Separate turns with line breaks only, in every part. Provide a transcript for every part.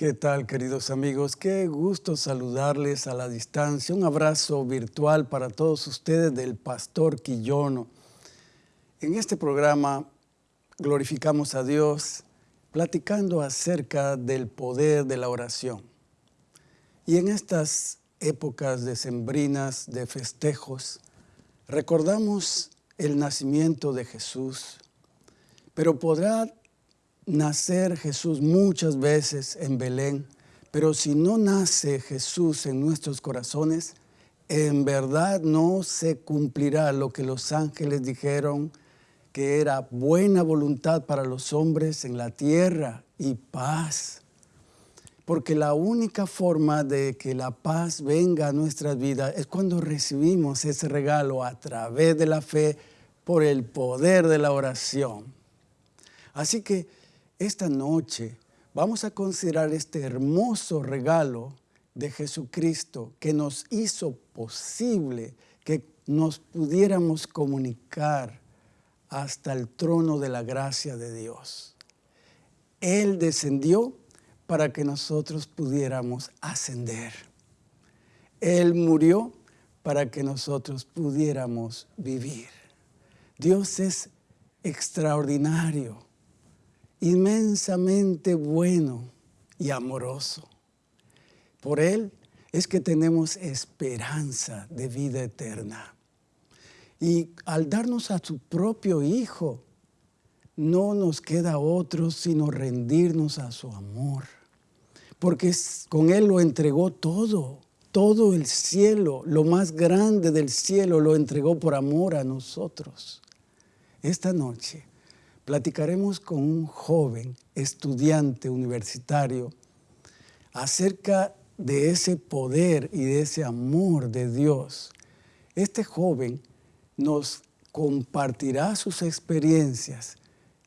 ¿Qué tal, queridos amigos? Qué gusto saludarles a la distancia. Un abrazo virtual para todos ustedes del Pastor Quillono. En este programa glorificamos a Dios platicando acerca del poder de la oración. Y en estas épocas decembrinas de festejos, recordamos el nacimiento de Jesús, pero podrá nacer Jesús muchas veces en Belén, pero si no nace Jesús en nuestros corazones, en verdad no se cumplirá lo que los ángeles dijeron que era buena voluntad para los hombres en la tierra y paz. Porque la única forma de que la paz venga a nuestras vidas es cuando recibimos ese regalo a través de la fe por el poder de la oración. Así que esta noche vamos a considerar este hermoso regalo de Jesucristo que nos hizo posible que nos pudiéramos comunicar hasta el trono de la gracia de Dios. Él descendió para que nosotros pudiéramos ascender. Él murió para que nosotros pudiéramos vivir. Dios es extraordinario inmensamente bueno y amoroso. Por Él es que tenemos esperanza de vida eterna. Y al darnos a su propio Hijo, no nos queda otro sino rendirnos a su amor. Porque con Él lo entregó todo, todo el cielo, lo más grande del cielo lo entregó por amor a nosotros. Esta noche platicaremos con un joven estudiante universitario acerca de ese poder y de ese amor de Dios. Este joven nos compartirá sus experiencias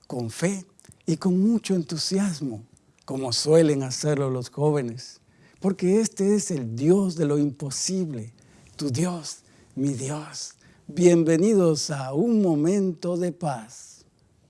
con fe y con mucho entusiasmo, como suelen hacerlo los jóvenes, porque este es el Dios de lo imposible, tu Dios, mi Dios. Bienvenidos a un momento de paz.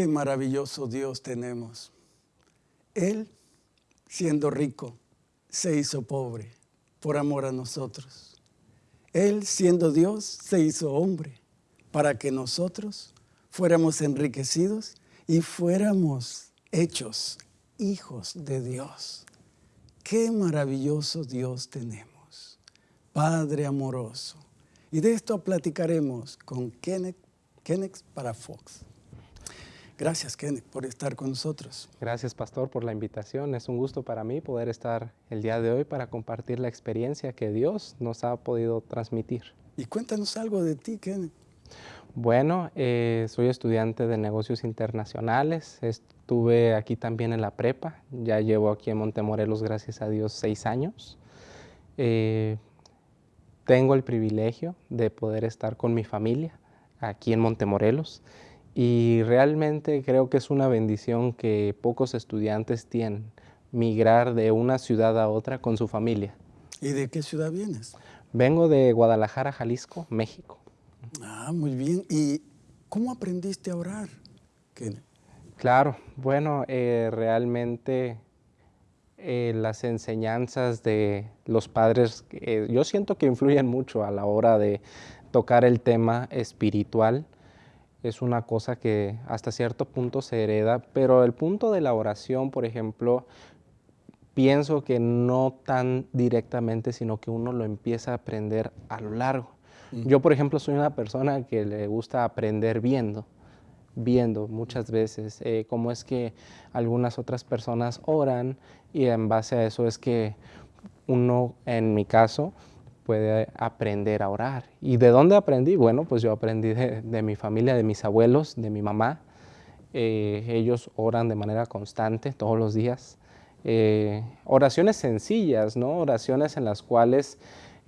Qué maravilloso Dios tenemos. Él, siendo rico, se hizo pobre por amor a nosotros. Él, siendo Dios, se hizo hombre para que nosotros fuéramos enriquecidos y fuéramos hechos hijos de Dios. Qué maravilloso Dios tenemos. Padre amoroso. Y de esto platicaremos con Kenneth, Kenneth para Fox. Gracias, Kenneth, por estar con nosotros.
Gracias, Pastor, por la invitación. Es un gusto para mí poder estar el día de hoy para compartir la experiencia que Dios nos ha podido transmitir.
Y cuéntanos algo de ti, Kenneth.
Bueno, eh, soy estudiante de negocios internacionales. Estuve aquí también en la prepa. Ya llevo aquí en Montemorelos, gracias a Dios, seis años. Eh, tengo el privilegio de poder estar con mi familia aquí en Montemorelos y realmente creo que es una bendición que pocos estudiantes tienen, migrar de una ciudad a otra con su familia.
¿Y de qué ciudad vienes?
Vengo de Guadalajara, Jalisco, México.
Ah, muy bien. ¿Y cómo aprendiste a orar?
Claro, bueno, eh, realmente eh, las enseñanzas de los padres, eh, yo siento que influyen mucho a la hora de tocar el tema espiritual es una cosa que hasta cierto punto se hereda, pero el punto de la oración, por ejemplo, pienso que no tan directamente, sino que uno lo empieza a aprender a lo largo. Mm. Yo, por ejemplo, soy una persona que le gusta aprender viendo, viendo muchas veces eh, cómo es que algunas otras personas oran y en base a eso es que uno, en mi caso, puede aprender a orar. ¿Y de dónde aprendí? Bueno, pues yo aprendí de, mi familia, de mis abuelos, de mi mamá. Eh, ellos oran de manera constante todos los días. Eh, oraciones sencillas, ¿no? Oraciones en las cuales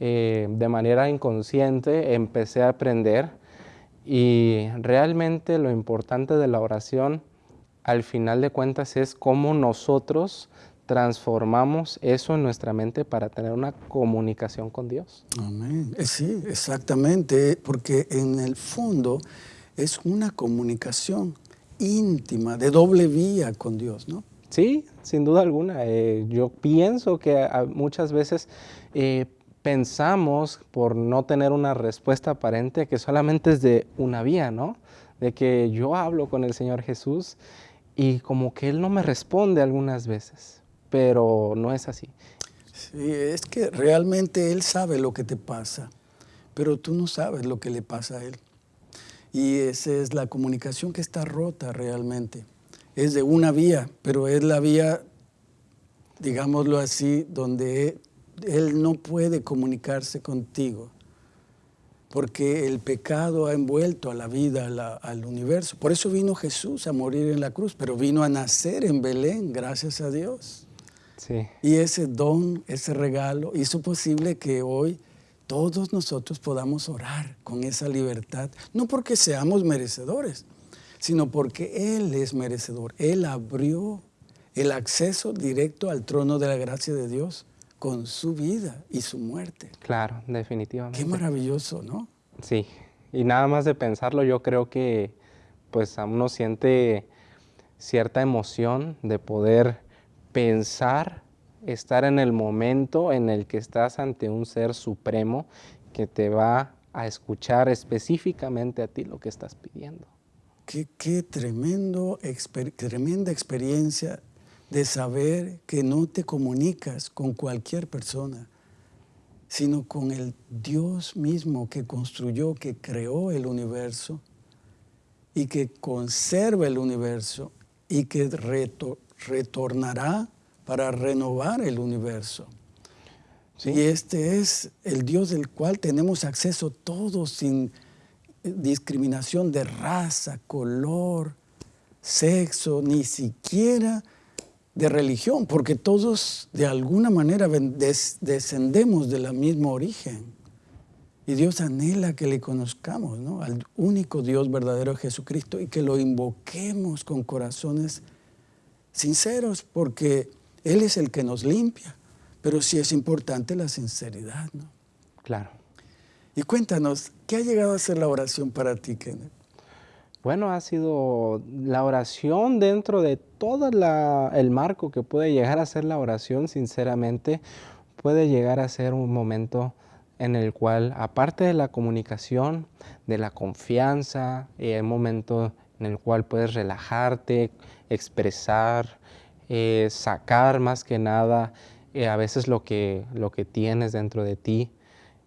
eh, de manera inconsciente empecé a aprender y realmente lo importante de la oración al final de cuentas es cómo nosotros transformamos eso en nuestra mente para tener una comunicación con Dios.
Amén. Eh, sí, exactamente, porque en el fondo es una comunicación íntima, de doble vía con Dios, ¿no?
Sí, sin duda alguna. Eh, yo pienso que muchas veces eh, pensamos, por no tener una respuesta aparente, que solamente es de una vía, ¿no? De que yo hablo con el Señor Jesús y como que Él no me responde algunas veces pero no es así.
Sí, es que realmente Él sabe lo que te pasa, pero tú no sabes lo que le pasa a Él. Y esa es la comunicación que está rota realmente. Es de una vía, pero es la vía, digámoslo así, donde Él no puede comunicarse contigo porque el pecado ha envuelto a la vida, al universo. Por eso vino Jesús a morir en la cruz, pero vino a nacer en Belén, gracias a Dios. Y ese don, ese regalo, hizo posible que hoy todos nosotros podamos orar con esa libertad, no porque seamos merecedores, sino porque Él es merecedor. Él abrió el acceso directo al trono de la gracia de Dios con su vida y su muerte.
Claro, definitivamente.
Qué maravilloso, ¿no?
Sí, y nada más de pensarlo, yo creo que pues a uno siente cierta emoción de poder pensar, estar en el momento en el que estás ante un ser supremo que te va a escuchar específicamente a ti lo que estás pidiendo.
Qué, tremendo, tremenda experiencia de saber que no te comunicas con cualquier persona, sino con el Dios mismo que construyó, que creó el universo y que conserva el universo y que reto, retornará para renovar el universo. Y este es el Dios del cual tenemos acceso todos sin discriminación de raza, color, sexo, ni siquiera de religión, porque todos de alguna manera descendemos de la misma origen. Y Dios anhela que le conozcamos, ¿no? Al único Dios verdadero Jesucristo y que lo invoquemos con corazones sinceros, porque Él es el que nos limpia, pero sí es importante la sinceridad, ¿no?
Claro.
Y cuéntanos, ¿qué ha llegado a ser la oración para ti, Kenneth?
Bueno, ha sido la oración dentro de todo el marco que puede llegar a ser la oración, sinceramente, puede llegar a ser un momento en el cual, aparte de la comunicación, de la confianza, un momento en el cual puedes relajarte, expresar, eh, sacar más que nada eh, a veces lo que, lo que tienes dentro de ti,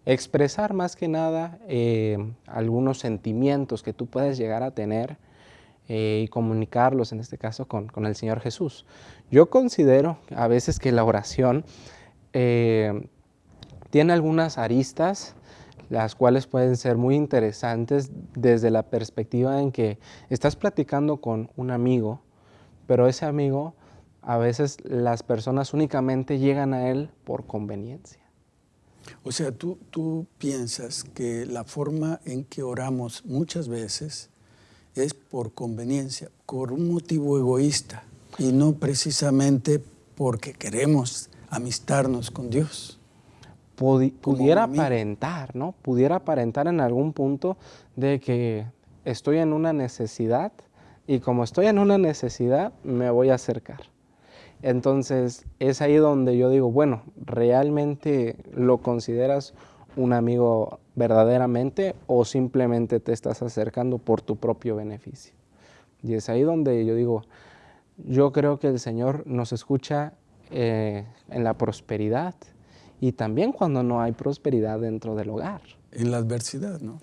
expresar más que nada eh, algunos sentimientos que tú puedes llegar a tener y comunicarlos, en este caso, con, con, el Señor Jesús. Yo considero a veces que la oración tiene algunas aristas las cuales pueden ser muy interesantes desde la perspectiva en que estás platicando con un amigo, pero ese amigo a veces las personas únicamente llegan a él por conveniencia.
O sea, tú, tú piensas que la forma en que oramos muchas veces es por conveniencia, por un motivo egoísta y no precisamente porque queremos amistarnos con Dios.
Pudiera aparentar, ¿no? Pudiera aparentar en algún punto de que estoy en una necesidad y como estoy en una necesidad me voy a acercar. Entonces es ahí donde yo digo, bueno, ¿realmente lo consideras un amigo verdaderamente o simplemente te estás acercando por tu propio beneficio? Y es ahí donde yo digo, yo creo que el Señor nos escucha eh, en la prosperidad y también cuando no hay prosperidad dentro del hogar.
En la adversidad, ¿no?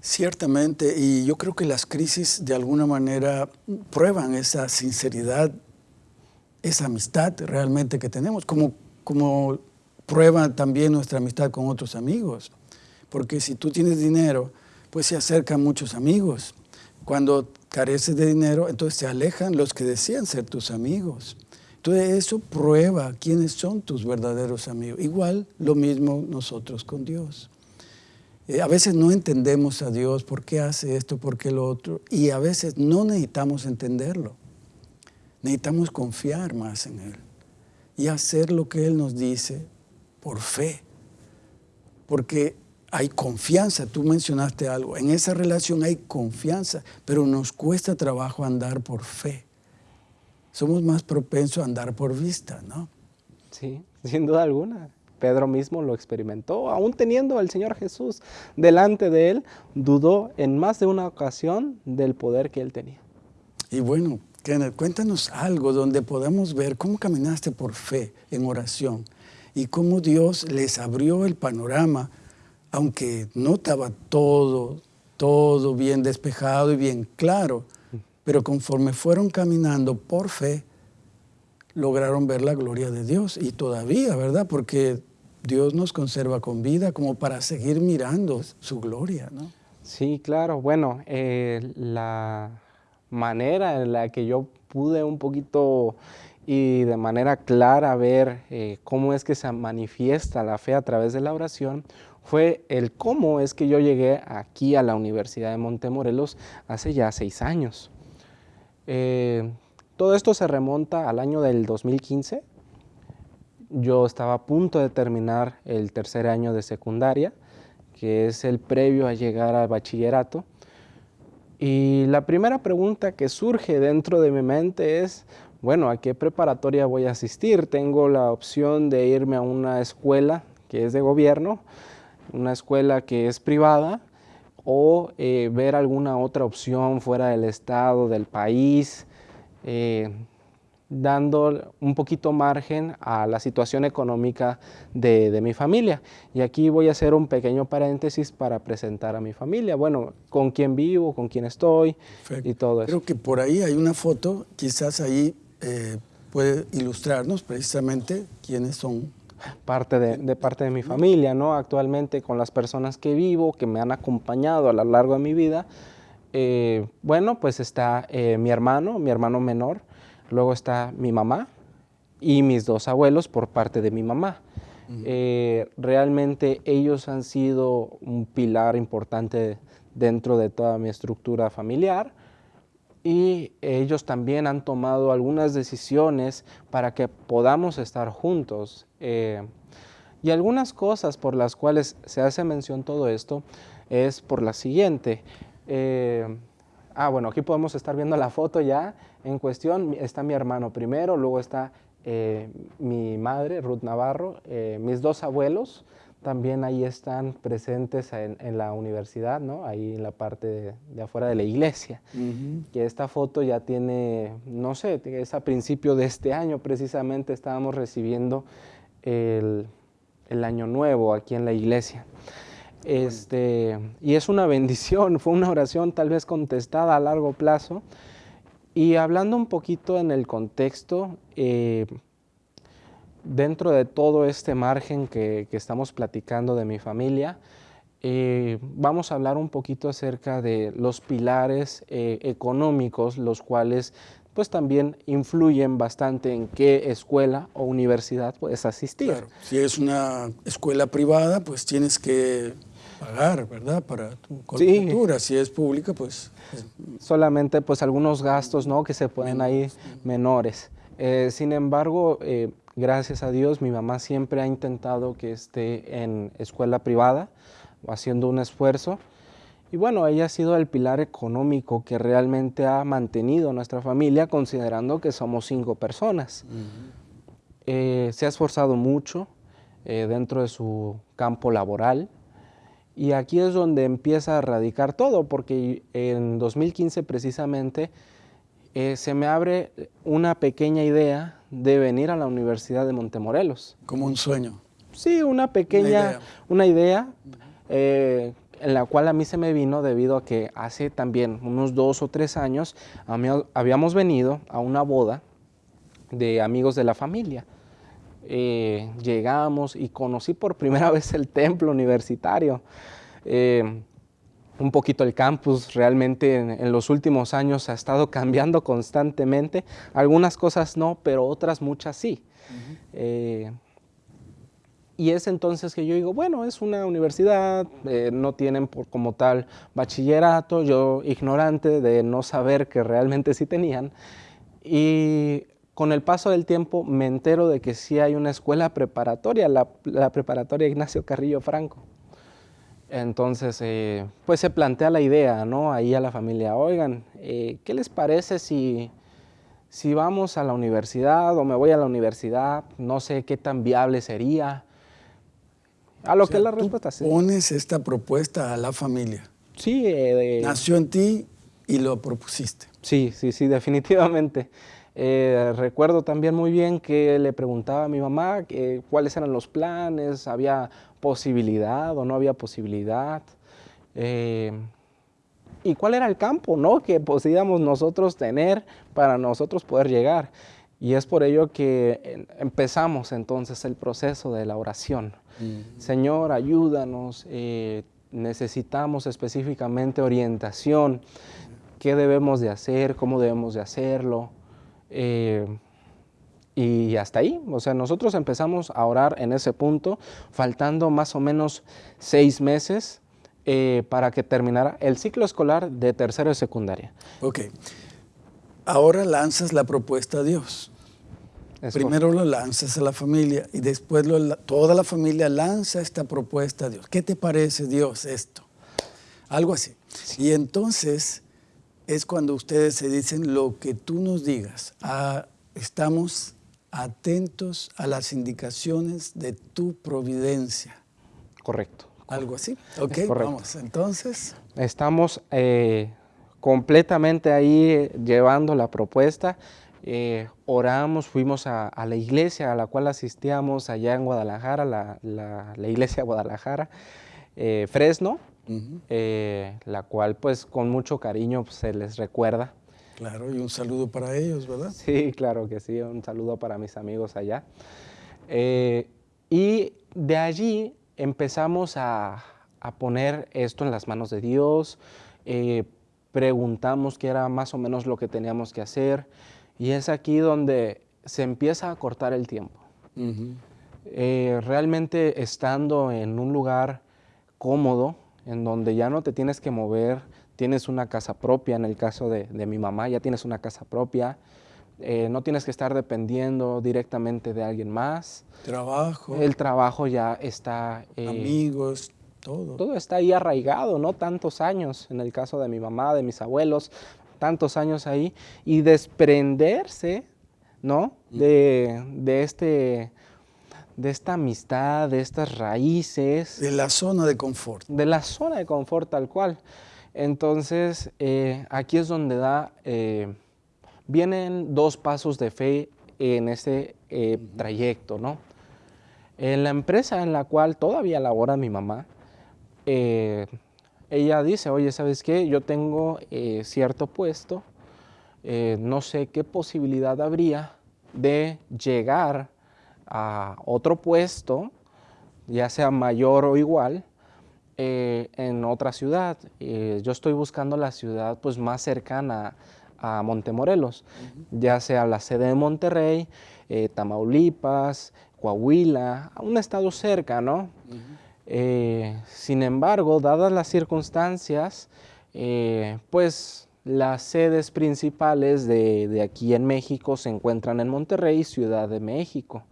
Ciertamente, y yo creo que las crisis de alguna manera prueban esa sinceridad esa amistad realmente que tenemos, como, como prueba también nuestra amistad con otros amigos. Porque si tú tienes dinero, pues se acercan muchos amigos. Cuando careces de dinero, entonces se alejan los que decían ser tus amigos. Entonces eso prueba quiénes son tus verdaderos amigos. Igual lo mismo nosotros con Dios. Eh, a veces no entendemos a Dios por qué hace esto, por qué lo otro, y a veces no necesitamos entenderlo. Necesitamos confiar más en Él y hacer lo que Él nos dice por fe. Porque hay confianza, tú mencionaste algo, en esa relación hay confianza, pero nos cuesta trabajo andar por fe somos más propensos a andar por vista, ¿no?
Sí, sin duda alguna. Pedro mismo lo experimentó, aún teniendo al Señor Jesús delante de él, dudó en más de una ocasión del poder que él tenía.
Y bueno, Kenneth, cuéntanos algo donde podamos ver cómo caminaste por fe en oración y cómo Dios les abrió el panorama, aunque no estaba todo, todo bien despejado y bien claro, pero conforme fueron caminando por fe, lograron ver la gloria de Dios. Y todavía, ¿verdad? Porque Dios nos conserva con vida como para seguir mirando su gloria, ¿no?
Sí, claro. Bueno, eh, la manera en la que yo pude un poquito y de manera clara ver eh, cómo es que se manifiesta la fe a través de la oración fue el cómo es que yo llegué aquí a la Universidad de Montemorelos hace ya seis años. Eh, todo esto se remonta al año del 2015. Yo estaba a punto de terminar el tercer año de secundaria, que es el previo a llegar al bachillerato. Y la primera pregunta que surge dentro de mi mente es, bueno, ¿a qué preparatoria voy a asistir? Tengo la opción de irme a una escuela que es de gobierno, una escuela que es privada, o eh, ver alguna otra opción fuera del estado, del país, eh, dando un poquito margen a la situación económica de, mi familia. Y aquí voy a hacer un pequeño paréntesis para presentar a mi familia, bueno, con quién vivo, con quién estoy y todo eso.
Creo que por ahí hay una foto, quizás ahí eh, puede ilustrarnos precisamente quiénes son
parte de, parte de mi familia, ¿no? Actualmente con las personas que vivo, que me han acompañado a lo largo de mi vida, eh, bueno, pues está eh, mi hermano, mi hermano menor, luego está mi mamá y mis dos abuelos por parte de mi mamá. Eh, realmente ellos han sido un pilar importante dentro de toda mi estructura familiar y ellos también han tomado algunas decisiones para que podamos estar juntos. Eh, y algunas cosas por las cuales se hace mención todo esto es por la siguiente. Eh, ah, bueno, aquí podemos estar viendo la foto ya en cuestión. Está mi hermano primero, luego está eh, mi madre, Ruth Navarro, mis dos abuelos, también ahí están presentes en, la universidad, ¿no? ahí en la parte de, afuera de la iglesia. Que esta foto ya tiene, no sé, es a principio de este año precisamente estábamos recibiendo el, año nuevo aquí en la iglesia. Este, y es una bendición, fue una oración tal vez contestada a largo plazo. Y hablando un poquito en el contexto, eh, dentro de todo este margen que, estamos platicando de mi familia, eh, vamos a hablar un poquito acerca de los pilares eh, económicos, los cuales pues también influyen bastante en qué escuela o universidad puedes asistir.
Si es una escuela privada, pues tienes que pagar, ¿verdad? Para tu colegiatura. Si es pública, pues...
Solamente pues algunos gastos, ¿no? Que se pueden ahí menores. Eh, sin embargo, Gracias a Dios, mi mamá siempre ha intentado que esté en escuela privada, haciendo un esfuerzo. Y bueno, ella ha sido el pilar económico que realmente ha mantenido nuestra familia, considerando que somos cinco personas. Eh, se ha esforzado mucho eh, dentro de su campo laboral. Y aquí es donde empieza a radicar todo, porque en 2015 precisamente eh, se me abre una pequeña idea de venir a la Universidad de Montemorelos.
Como un sueño.
Sí, una pequeña, una idea, eh, en la cual a mí se me vino debido a que hace también unos dos o tres años habíamos venido a una boda de amigos de la familia. eh, llegamos y conocí por primera vez el templo universitario. Eh, un poquito el campus realmente en, los últimos años ha estado cambiando constantemente. Algunas cosas no, pero otras muchas sí. Y es entonces que yo digo, bueno, es una universidad, eh, no tienen por, como tal bachillerato, yo ignorante de no saber que realmente sí tenían. Y con el paso del tiempo me entero de que sí hay una escuela preparatoria, la, preparatoria Ignacio Carrillo Franco. Entonces, eh, pues se plantea la idea, ¿no? Ahí a la familia, oigan, eh, ¿qué les parece si, si vamos a la universidad o me voy a la universidad? No sé qué tan viable sería. A lo que es la respuesta,
sí. Pones esta propuesta a la familia.
Sí. Eh,
Nació en ti y lo propusiste.
Sí, sí, sí, definitivamente. Eh, recuerdo también muy bien que le preguntaba a mi mamá cuáles eran los planes, había posibilidad o no había posibilidad. Eh, y cuál era el campo ¿no? que podíamos nosotros tener para nosotros poder llegar. Y es por ello que empezamos entonces el proceso de la oración. Señor, ayúdanos, eh, necesitamos específicamente orientación, qué debemos de hacer, cómo debemos de hacerlo. Eh, y hasta ahí, o sea, nosotros empezamos a orar en ese punto, faltando más o menos seis meses eh, para que terminara el ciclo escolar de tercero y secundaria.
Ok. Ahora lanzas la propuesta a Dios. Primero lo lanzas a la familia y después toda la familia lanza esta propuesta a Dios. ¿Qué te parece Dios esto? Algo así. Y entonces es cuando ustedes se dicen lo que tú nos digas. Ah, estamos atentos a las indicaciones de tu providencia.
Correcto.
Algo así. Ok, vamos. Entonces.
Estamos eh, completamente ahí eh, llevando la propuesta eh, oramos, fuimos a, la iglesia a la cual asistíamos allá en Guadalajara, la, la, iglesia de Guadalajara, eh, Fresno, la cual pues con mucho cariño pues, se les recuerda.
Claro, y un saludo para ellos, ¿verdad?
Sí, claro que sí, un saludo para mis amigos allá. y de allí empezamos a, a, poner esto en las manos de Dios, preguntamos qué era más o menos lo que teníamos que hacer, y es aquí donde se empieza a cortar el tiempo. Eh, realmente estando en un lugar cómodo, en donde ya no te tienes que mover, tienes una casa propia, en el caso de, mi mamá, ya tienes una casa propia, eh, no tienes que estar dependiendo directamente de alguien más.
Trabajo.
El trabajo ya está...
Eh, Amigos, todo.
Todo está ahí arraigado, ¿no? Tantos años, en el caso de mi mamá, de mis abuelos, tantos años ahí y desprenderse, ¿no? De, este, de esta amistad, de estas raíces.
De la zona de confort.
De la zona de confort tal cual. Entonces, eh, aquí es donde da, eh, vienen dos pasos de fe en ese eh, trayecto, ¿no? En la empresa en la cual todavía labora mi mamá, ella dice, oye, ¿sabes qué? Yo tengo cierto puesto, no sé qué posibilidad habría de llegar a otro puesto, ya sea mayor o igual, eh, en otra ciudad. yo estoy buscando la ciudad pues, más cercana a Montemorelos, ya sea la sede de Monterrey, Tamaulipas, Coahuila, un estado cerca, ¿no? Eh, sin embargo, dadas las circunstancias, eh, pues las sedes principales de, aquí en México se encuentran en Monterrey, Ciudad de México.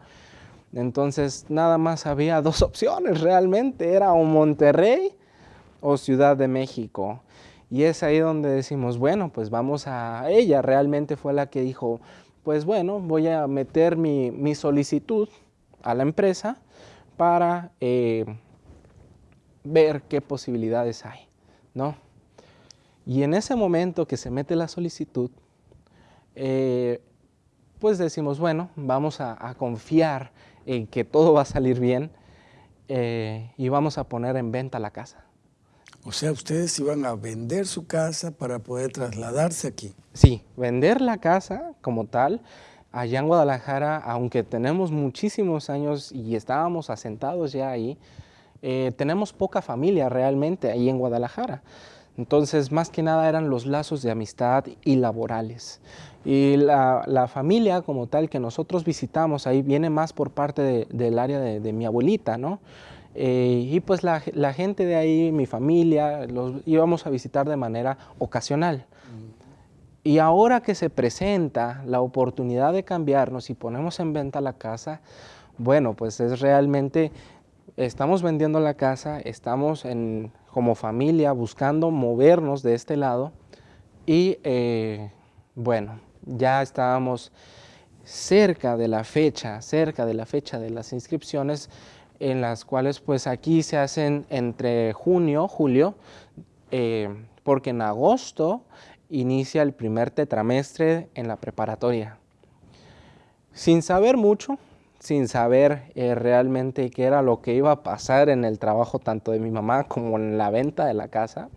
Entonces, nada más había dos opciones realmente, era o Monterrey o Ciudad de México. Y es ahí donde decimos, bueno, pues vamos a... Ella realmente fue la que dijo, pues bueno, voy a meter mi, solicitud a la empresa para eh, ver qué posibilidades hay, ¿no? Y en ese momento que se mete la solicitud, eh, pues decimos, bueno, vamos a, confiar en que todo va a salir bien eh, y vamos a poner en venta la casa.
O sea, ustedes iban a vender su casa para poder trasladarse aquí.
Sí, vender la casa como tal, allá en Guadalajara, aunque tenemos muchísimos años y estábamos asentados ya ahí, eh, tenemos poca familia realmente ahí en Guadalajara. Entonces, más que nada eran los lazos de amistad y laborales. Y la, familia como tal que nosotros visitamos ahí viene más por parte del área de, mi abuelita, ¿no? Eh, y pues la, gente de ahí, mi familia, los íbamos a visitar de manera ocasional. Y ahora que se presenta la oportunidad de cambiarnos y ponemos en venta la casa, bueno, pues es realmente, estamos vendiendo la casa, estamos en, como familia buscando movernos de este lado y eh, bueno, ya estábamos cerca de la fecha, cerca de la fecha de las inscripciones, en las cuales pues aquí se hacen entre junio, julio, eh, porque en agosto inicia el primer tetramestre en la preparatoria. Sin saber mucho, sin saber eh, realmente qué era lo que iba a pasar en el trabajo tanto de mi mamá como en la venta de la casa,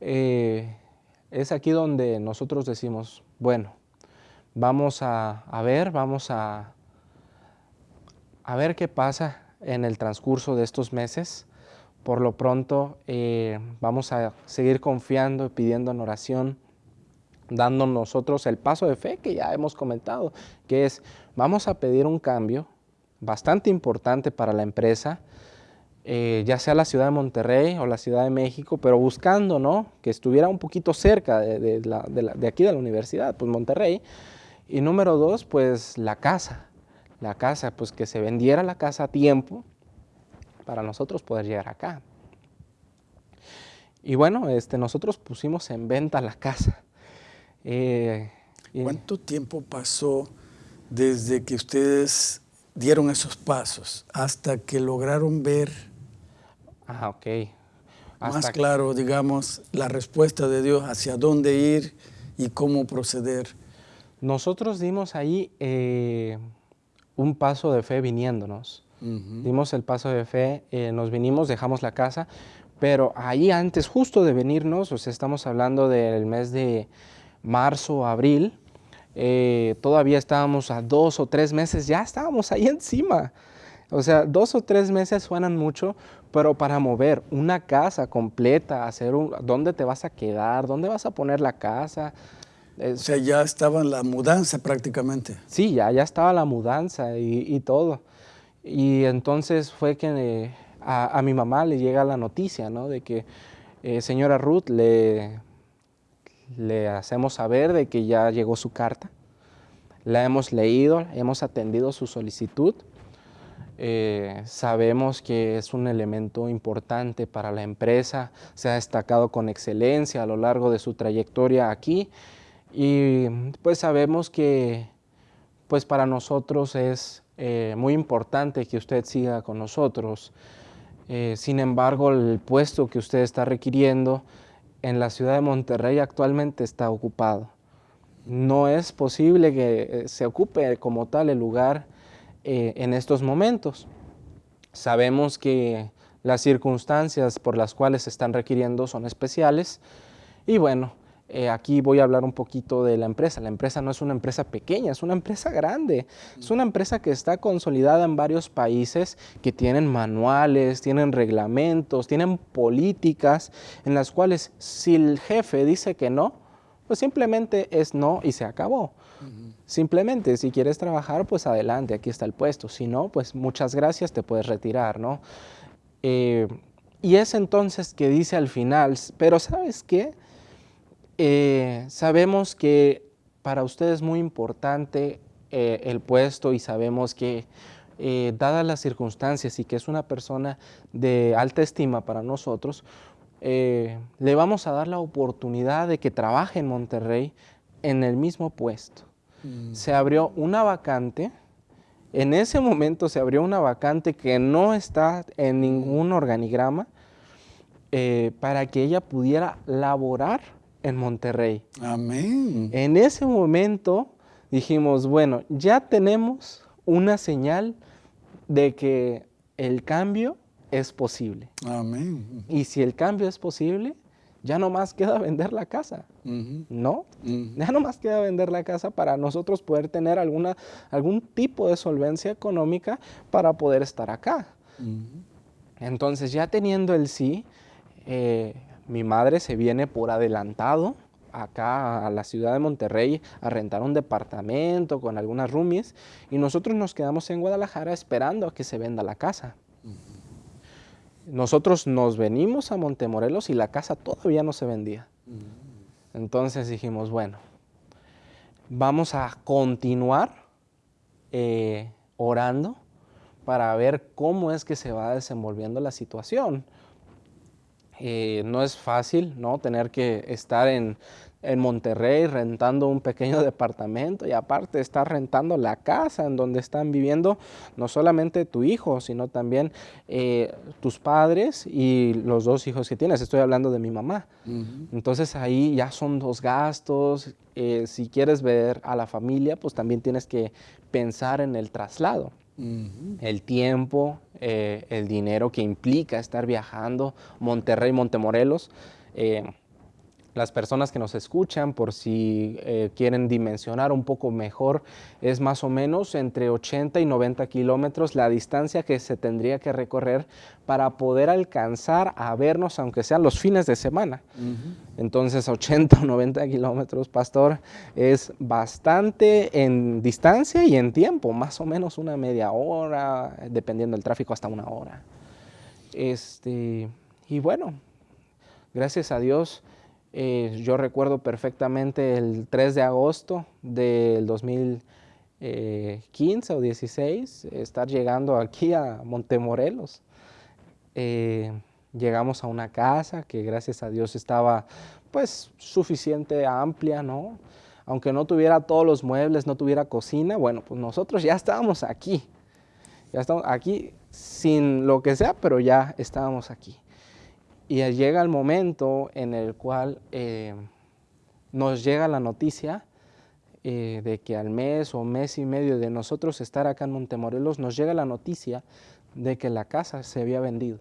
eh, es aquí donde nosotros decimos, bueno, vamos a, ver, vamos a, a ver qué pasa en el transcurso de estos meses. Por lo pronto eh, vamos a seguir confiando y pidiendo en oración, dando nosotros el paso de fe que ya hemos comentado, que es vamos a pedir un cambio bastante importante para la empresa, eh, ya sea la ciudad de Monterrey o la ciudad de México, pero buscando ¿no? que estuviera un poquito cerca de, de aquí de la universidad, pues Monterrey. Y número dos, pues la casa, la casa, pues que se vendiera la casa a tiempo, para nosotros poder llegar acá. Y bueno, este, nosotros pusimos en venta la casa.
Eh, ¿Cuánto tiempo pasó desde que ustedes dieron esos pasos hasta que lograron ver
ah,
más claro, digamos, la respuesta de Dios hacia dónde ir y cómo proceder?
Nosotros dimos ahí eh, un paso de fe viniéndonos. Dimos el paso de fe, eh, nos vinimos, dejamos la casa, pero ahí antes, justo de venirnos, o sea, estamos hablando del mes de marzo, abril, eh, todavía estábamos a dos o tres meses, ya estábamos ahí encima. O sea, dos o tres meses suenan mucho, pero para mover una casa completa, hacer un, dónde te vas a quedar, dónde vas a poner la casa.
o sea, ya estaba la mudanza prácticamente.
Sí, ya, ya estaba la mudanza y, y todo. Y entonces fue que a, mi mamá le llega la noticia, ¿no? De que eh, señora Ruth le, le hacemos saber de que ya llegó su carta. La hemos leído, hemos atendido su solicitud. Eh, sabemos que es un elemento importante para la empresa, se ha destacado con excelencia a lo largo de su trayectoria aquí y pues sabemos que pues para nosotros es eh, muy importante que usted siga con nosotros. Eh, sin embargo, el puesto que usted está requiriendo en la ciudad de Monterrey actualmente está ocupado. No es posible que eh, se ocupe como tal el lugar en estos momentos. Sabemos que las circunstancias por las cuales se están requiriendo son especiales y bueno, eh, aquí voy a hablar un poquito de la empresa. La empresa no es una empresa pequeña, es una empresa grande. Es una empresa que está consolidada en varios países que tienen manuales, tienen reglamentos, tienen políticas en las cuales si el jefe dice que no, pues simplemente es no y se acabó. Simplemente, si quieres trabajar, pues adelante, aquí está el puesto. Si no, pues muchas gracias, te puedes retirar, ¿no? Eh, y es entonces que dice al final, pero ¿sabes qué? Eh, sabemos que para usted es muy importante eh, el puesto y sabemos que eh, dadas las circunstancias y que es una persona de alta estima para nosotros, le vamos a dar la oportunidad de que trabaje en Monterrey en el mismo puesto. Mm. Se abrió una vacante, en ese momento se abrió una vacante que no está en ningún organigrama para que ella pudiera laborar en Monterrey.
Amén.
En ese momento dijimos, bueno, ya tenemos una señal de que el cambio es posible.
Amén.
Y si el cambio es posible, ya no más queda vender la casa, ¿no? Ya no más queda vender la casa para nosotros poder tener alguna, algún tipo de solvencia económica para poder estar acá. Entonces ya teniendo el sí, eh, mi madre se viene por adelantado acá a la ciudad de Monterrey a rentar un departamento con algunas roomies y nosotros nos quedamos en Guadalajara esperando a que se venda la casa. Nosotros nos venimos a Montemorelos y la casa todavía no se vendía. Entonces dijimos, bueno, vamos a continuar eh, orando para ver cómo es que se va desenvolviendo la situación. Eh, no es fácil, ¿no? Tener que estar en en Monterrey rentando un pequeño departamento y aparte estar rentando la casa en donde están viviendo no solamente tu hijo, sino también eh, tus padres y los dos hijos que tienes. Estoy hablando de mi mamá. Entonces ahí ya son dos gastos. Eh, si quieres ver a la familia, pues también tienes que pensar en el traslado. El tiempo, eh, el dinero que implica estar viajando Monterrey, Montemorelos las personas que nos escuchan, por si eh, quieren dimensionar un poco mejor, es más o menos entre 80 y 90 kilómetros la distancia que se tendría que recorrer para poder alcanzar a vernos, aunque sean los fines de semana. Entonces, 80 o 90 kilómetros, pastor, es bastante en distancia y en tiempo, más o menos una media hora, dependiendo del tráfico, hasta una hora. Este, y bueno, gracias a Dios, eh, yo recuerdo perfectamente el 3 de agosto del 2015 o 16 estar llegando aquí a Montemorelos. Eh, llegamos a una casa que gracias a Dios estaba pues suficiente amplia, ¿no? Aunque no tuviera todos los muebles, no tuviera cocina, bueno, pues nosotros ya estábamos aquí. Ya estamos aquí sin lo que sea, pero ya estábamos aquí. Y llega el momento en el cual eh, nos llega la noticia eh, de que al mes o mes y medio de nosotros estar acá en Montemorelos, nos llega la noticia de que la casa se había vendido.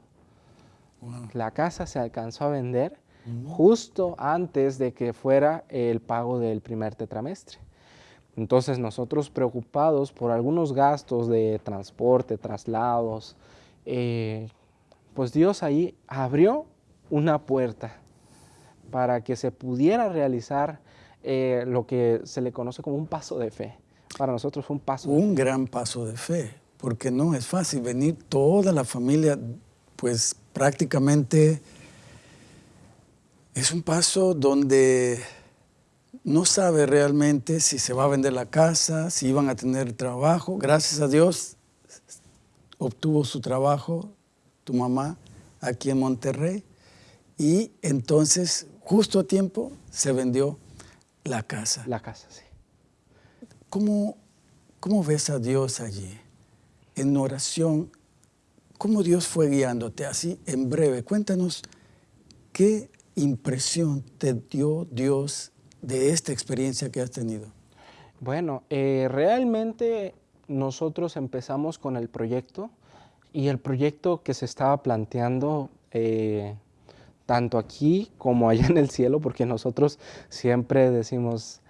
La casa se alcanzó a vender justo antes de que fuera el pago del primer tetramestre. Entonces nosotros preocupados por algunos gastos de transporte, traslados, eh, pues Dios ahí abrió una puerta para que se pudiera realizar eh, lo que se le conoce como un paso de fe. Para nosotros fue un paso.
Un gran paso de fe, porque no es fácil venir toda la familia, pues prácticamente es un paso donde no sabe realmente si se va a vender la casa, si iban a tener trabajo. Gracias a Dios obtuvo su trabajo, tu mamá, aquí en Monterrey. Y entonces, justo a tiempo, se vendió la casa.
La casa, sí.
¿Cómo, cómo ves a Dios allí? En oración, ¿cómo Dios fue guiándote? Así, en breve, cuéntanos qué impresión te dio Dios de esta experiencia que has tenido.
Bueno, eh, realmente nosotros empezamos con el proyecto y el proyecto que se estaba planteando eh, tanto aquí como allá en el cielo, porque nosotros siempre decimos,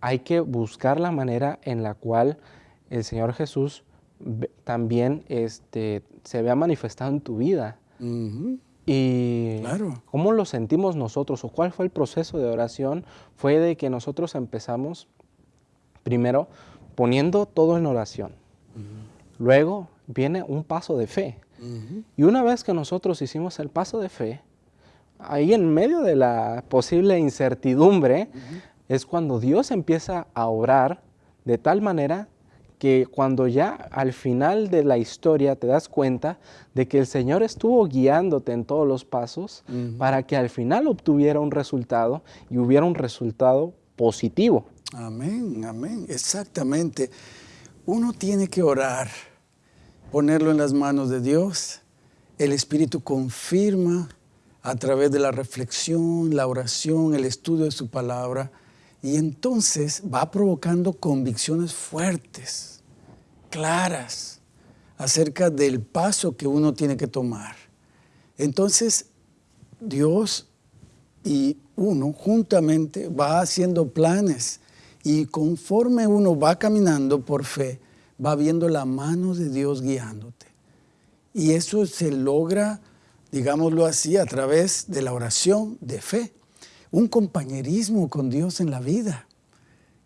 hay que buscar la manera en la cual el Señor Jesús también este, se vea manifestado en tu vida. Y claro. cómo lo sentimos nosotros o cuál fue el proceso de oración fue de que nosotros empezamos primero poniendo todo en oración. Luego viene un paso de fe. Y una vez que nosotros hicimos el paso de fe, ahí en medio de la posible incertidumbre, es cuando Dios empieza a orar de tal manera que cuando ya al final de la historia te das cuenta de que el Señor estuvo guiándote en todos los pasos para que al final obtuviera un resultado y hubiera un resultado positivo.
Amén, amén, exactamente. Uno tiene que orar, ponerlo en las manos de Dios. El Espíritu confirma a través de la reflexión, la oración, el estudio de su palabra, y entonces va provocando convicciones fuertes, claras, acerca del paso que uno tiene que tomar. Entonces, Dios y uno juntamente va haciendo planes y conforme uno va caminando por fe, va viendo la mano de Dios guiándote. Y eso se logra, digámoslo así, a través de la oración de fe. Un compañerismo con Dios en la vida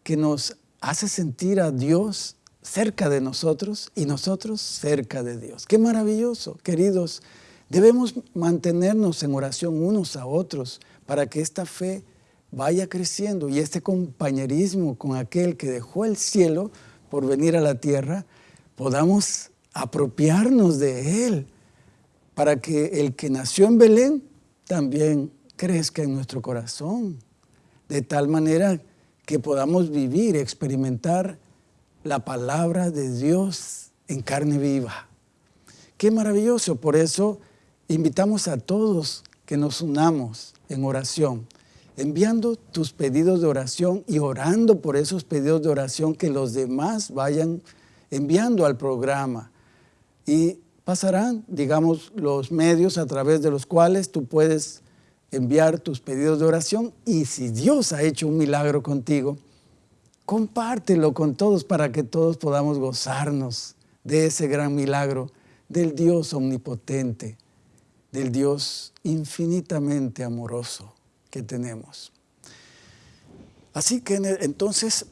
que nos hace sentir a Dios cerca de nosotros y nosotros cerca de Dios. Qué maravilloso, queridos. Debemos mantenernos en oración unos a otros para que esta fe vaya creciendo y este compañerismo con aquel que dejó el cielo por venir a la tierra, podamos apropiarnos de él para que el que nació en Belén también crezca en nuestro corazón, de tal manera que podamos vivir, experimentar la palabra de Dios en carne viva. Qué maravilloso, por eso invitamos a todos que nos unamos en oración, enviando tus pedidos de oración y orando por esos pedidos de oración que los demás vayan enviando al programa. Y pasarán, digamos, los medios a través de los cuales tú puedes enviar tus pedidos de oración y si Dios ha hecho un milagro contigo, compártelo con todos para que todos podamos gozarnos de ese gran milagro del Dios omnipotente, del Dios infinitamente amoroso que tenemos. Así que entonces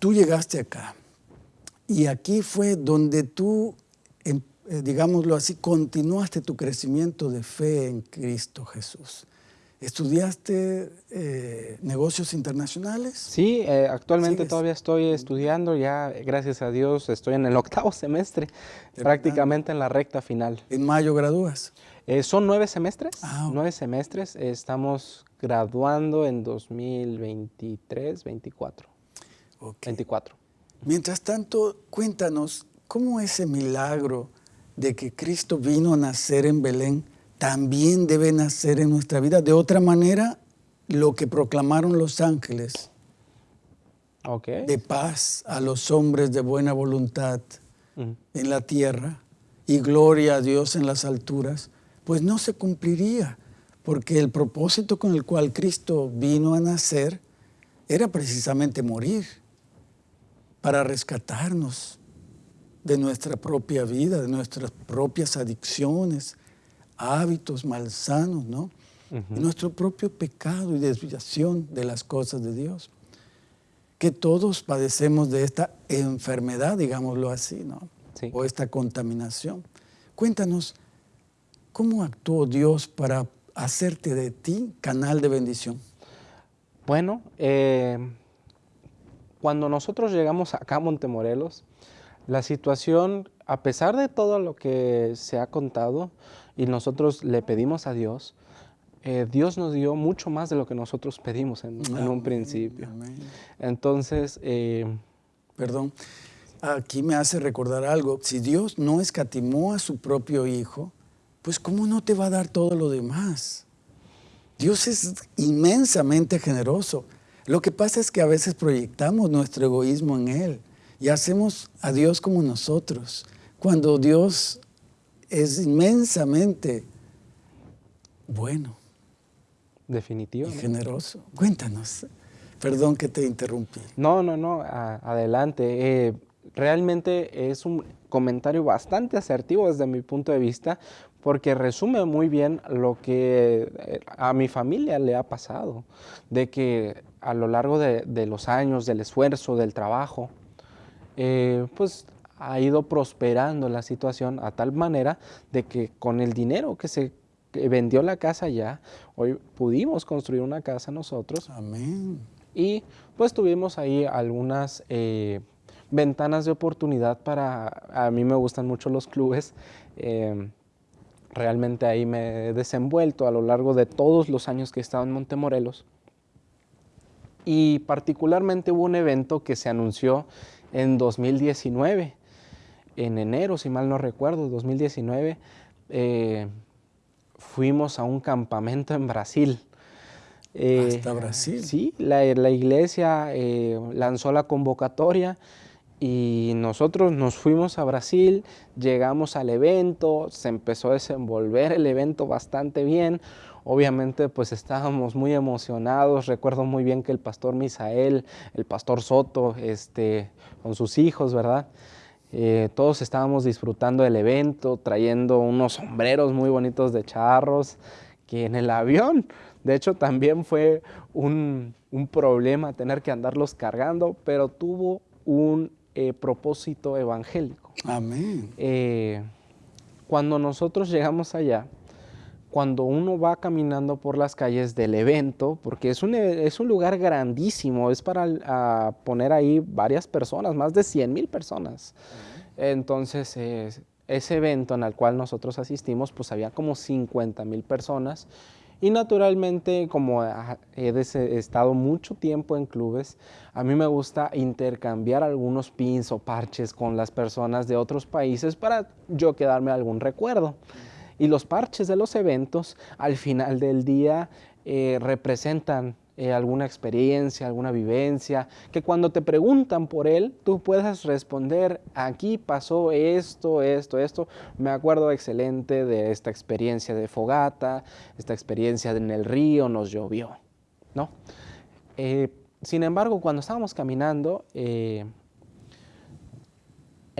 tú llegaste acá y aquí fue donde tú, eh, digámoslo así, continuaste tu crecimiento de fe en Cristo Jesús. ¿Estudiaste eh, negocios internacionales?
Sí, eh, actualmente todavía estoy estudiando, ya gracias a Dios estoy en el octavo semestre, prácticamente en la recta final.
¿En mayo gradúas?
Eh, son nueve semestres, ah, nueve semestres, estamos graduando en 2023, 24. 24.
Mientras tanto, cuéntanos, ¿cómo ese milagro de que Cristo vino a nacer en Belén también debe nacer en nuestra vida. De otra manera, lo que proclamaron los ángeles de paz a los hombres de buena voluntad en la tierra y gloria a Dios en las alturas, pues no se cumpliría, porque el propósito con el cual Cristo vino a nacer era precisamente morir para rescatarnos de nuestra propia vida, de nuestras propias adicciones, hábitos malsanos, ¿no? Nuestro propio pecado y desviación de las cosas de Dios. Que todos padecemos de esta enfermedad, digámoslo así, ¿no? O esta contaminación. Cuéntanos, ¿cómo actuó Dios para hacerte de ti canal de bendición?
Bueno, eh, cuando nosotros llegamos acá a Montemorelos, la situación, a pesar de todo lo que se ha contado, y nosotros le pedimos a Dios, eh, Dios nos dio mucho más de lo que nosotros pedimos en, un principio. Entonces... Eh,
Perdón, aquí me hace recordar algo. Si Dios no escatimó a su propio Hijo, pues ¿cómo no te va a dar todo lo demás? Dios es inmensamente generoso. Lo que pasa es que a veces proyectamos nuestro egoísmo en Él y hacemos a Dios como nosotros, cuando Dios es inmensamente bueno.
Definitivo.
Y generoso. Cuéntanos. Perdón que te interrumpí.
No, no, no, adelante. Eh, realmente es un comentario bastante asertivo desde mi punto de vista porque resume muy bien lo que eh, a mi familia le ha pasado, de que a lo largo de, los años, del esfuerzo, del trabajo, eh, pues ha ido prosperando la situación a tal manera de que con el dinero que se vendió la casa ya, hoy pudimos construir una casa nosotros.
Amén.
Y pues tuvimos ahí algunas eh, ventanas de oportunidad para, a mí me gustan mucho los clubes, em, realmente ahí me he desenvuelto a lo largo de todos los años que he estado en Montemorelos. Y particularmente hubo un evento que se anunció en 2019 en enero, si mal no recuerdo, 2019, eh, fuimos a un campamento en Brasil.
Eh, ¿Hasta Brasil?
Sí, la, iglesia eh, lanzó la convocatoria Y nosotros nos fuimos a Brasil, llegamos al evento, se empezó a desenvolver el evento bastante bien. Obviamente pues estábamos muy emocionados, recuerdo muy bien que el pastor Misael, el pastor Soto, este, con sus hijos, ¿verdad? Eh, todos estábamos disfrutando del evento, trayendo unos sombreros muy bonitos de charros, que en el avión, de hecho también fue un, un problema tener que andarlos cargando, pero tuvo un eh, propósito evangélico.
Amén.
Eh, cuando nosotros llegamos allá, cuando uno va caminando por las calles del evento, porque es un, es un lugar grandísimo, es para poner ahí varias personas, más de 100 mil personas. Entonces, ese evento en el cual nosotros asistimos, pues había como 50 mil personas y naturalmente, como he estado mucho tiempo en clubes, a mí me gusta intercambiar algunos pins o parches con las personas de otros países para yo quedarme algún recuerdo. Y los parches de los eventos al final del día eh, representan eh, alguna experiencia, alguna vivencia, que cuando te preguntan por él, tú puedas responder, aquí pasó esto, esto, esto. Me acuerdo excelente de esta experiencia de fogata, esta experiencia en el río, nos llovió, ¿no? Eh, sin embargo, cuando estábamos caminando,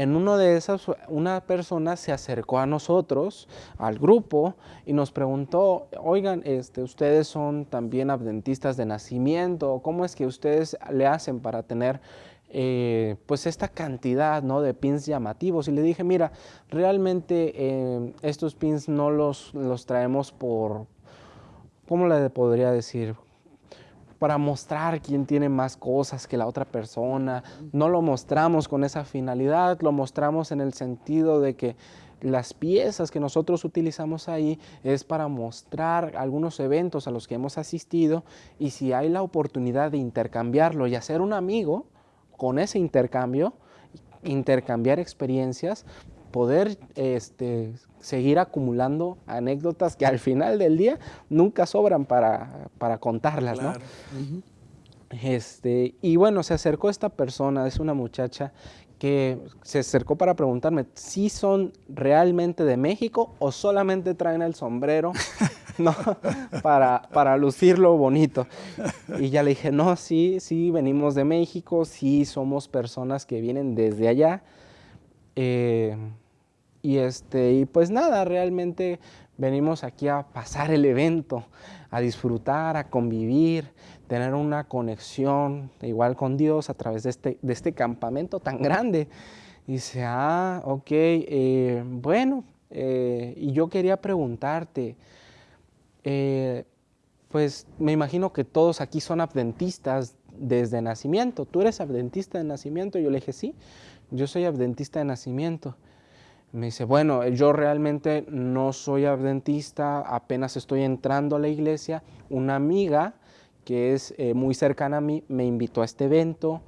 en uno de esas, una persona se acercó a nosotros, al grupo, y nos preguntó, oigan, este, ustedes son también adventistas de nacimiento, ¿cómo es que ustedes le hacen para tener eh, pues esta cantidad ¿no? de pins llamativos? Y le dije, mira, realmente eh, estos pins no los, los traemos por, ¿cómo le podría decir? Para mostrar quién tiene más cosas que la otra persona. No lo mostramos con esa finalidad, lo mostramos en el sentido de que las piezas que nosotros utilizamos ahí es para mostrar algunos eventos a los que hemos asistido y si hay la oportunidad de intercambiarlo y hacer un amigo con ese intercambio, intercambiar experiencias, poder este, seguir acumulando anécdotas que al final del día nunca sobran para, contarlas, este, y bueno, se acercó esta persona, es una muchacha que se acercó para preguntarme si son realmente de México o solamente traen el sombrero ¿no? para, para lucirlo bonito. Y ya le dije, no, sí, sí, venimos de México, sí, somos personas que vienen desde allá. Eh, y, este, y pues nada, realmente venimos aquí a pasar el evento, a disfrutar, a convivir, tener una conexión igual con Dios a través de este, de este campamento tan grande. Y dice, ah, ok, eh, bueno, eh, y yo quería preguntarte, eh, pues me imagino que todos aquí son adventistas desde nacimiento. ¿Tú eres adventista de nacimiento? Yo le dije, sí, yo soy adventista de nacimiento. Me dice, bueno, yo realmente no soy adventista, apenas estoy entrando a la iglesia. Una amiga que es eh, muy cercana a mí me invitó a este evento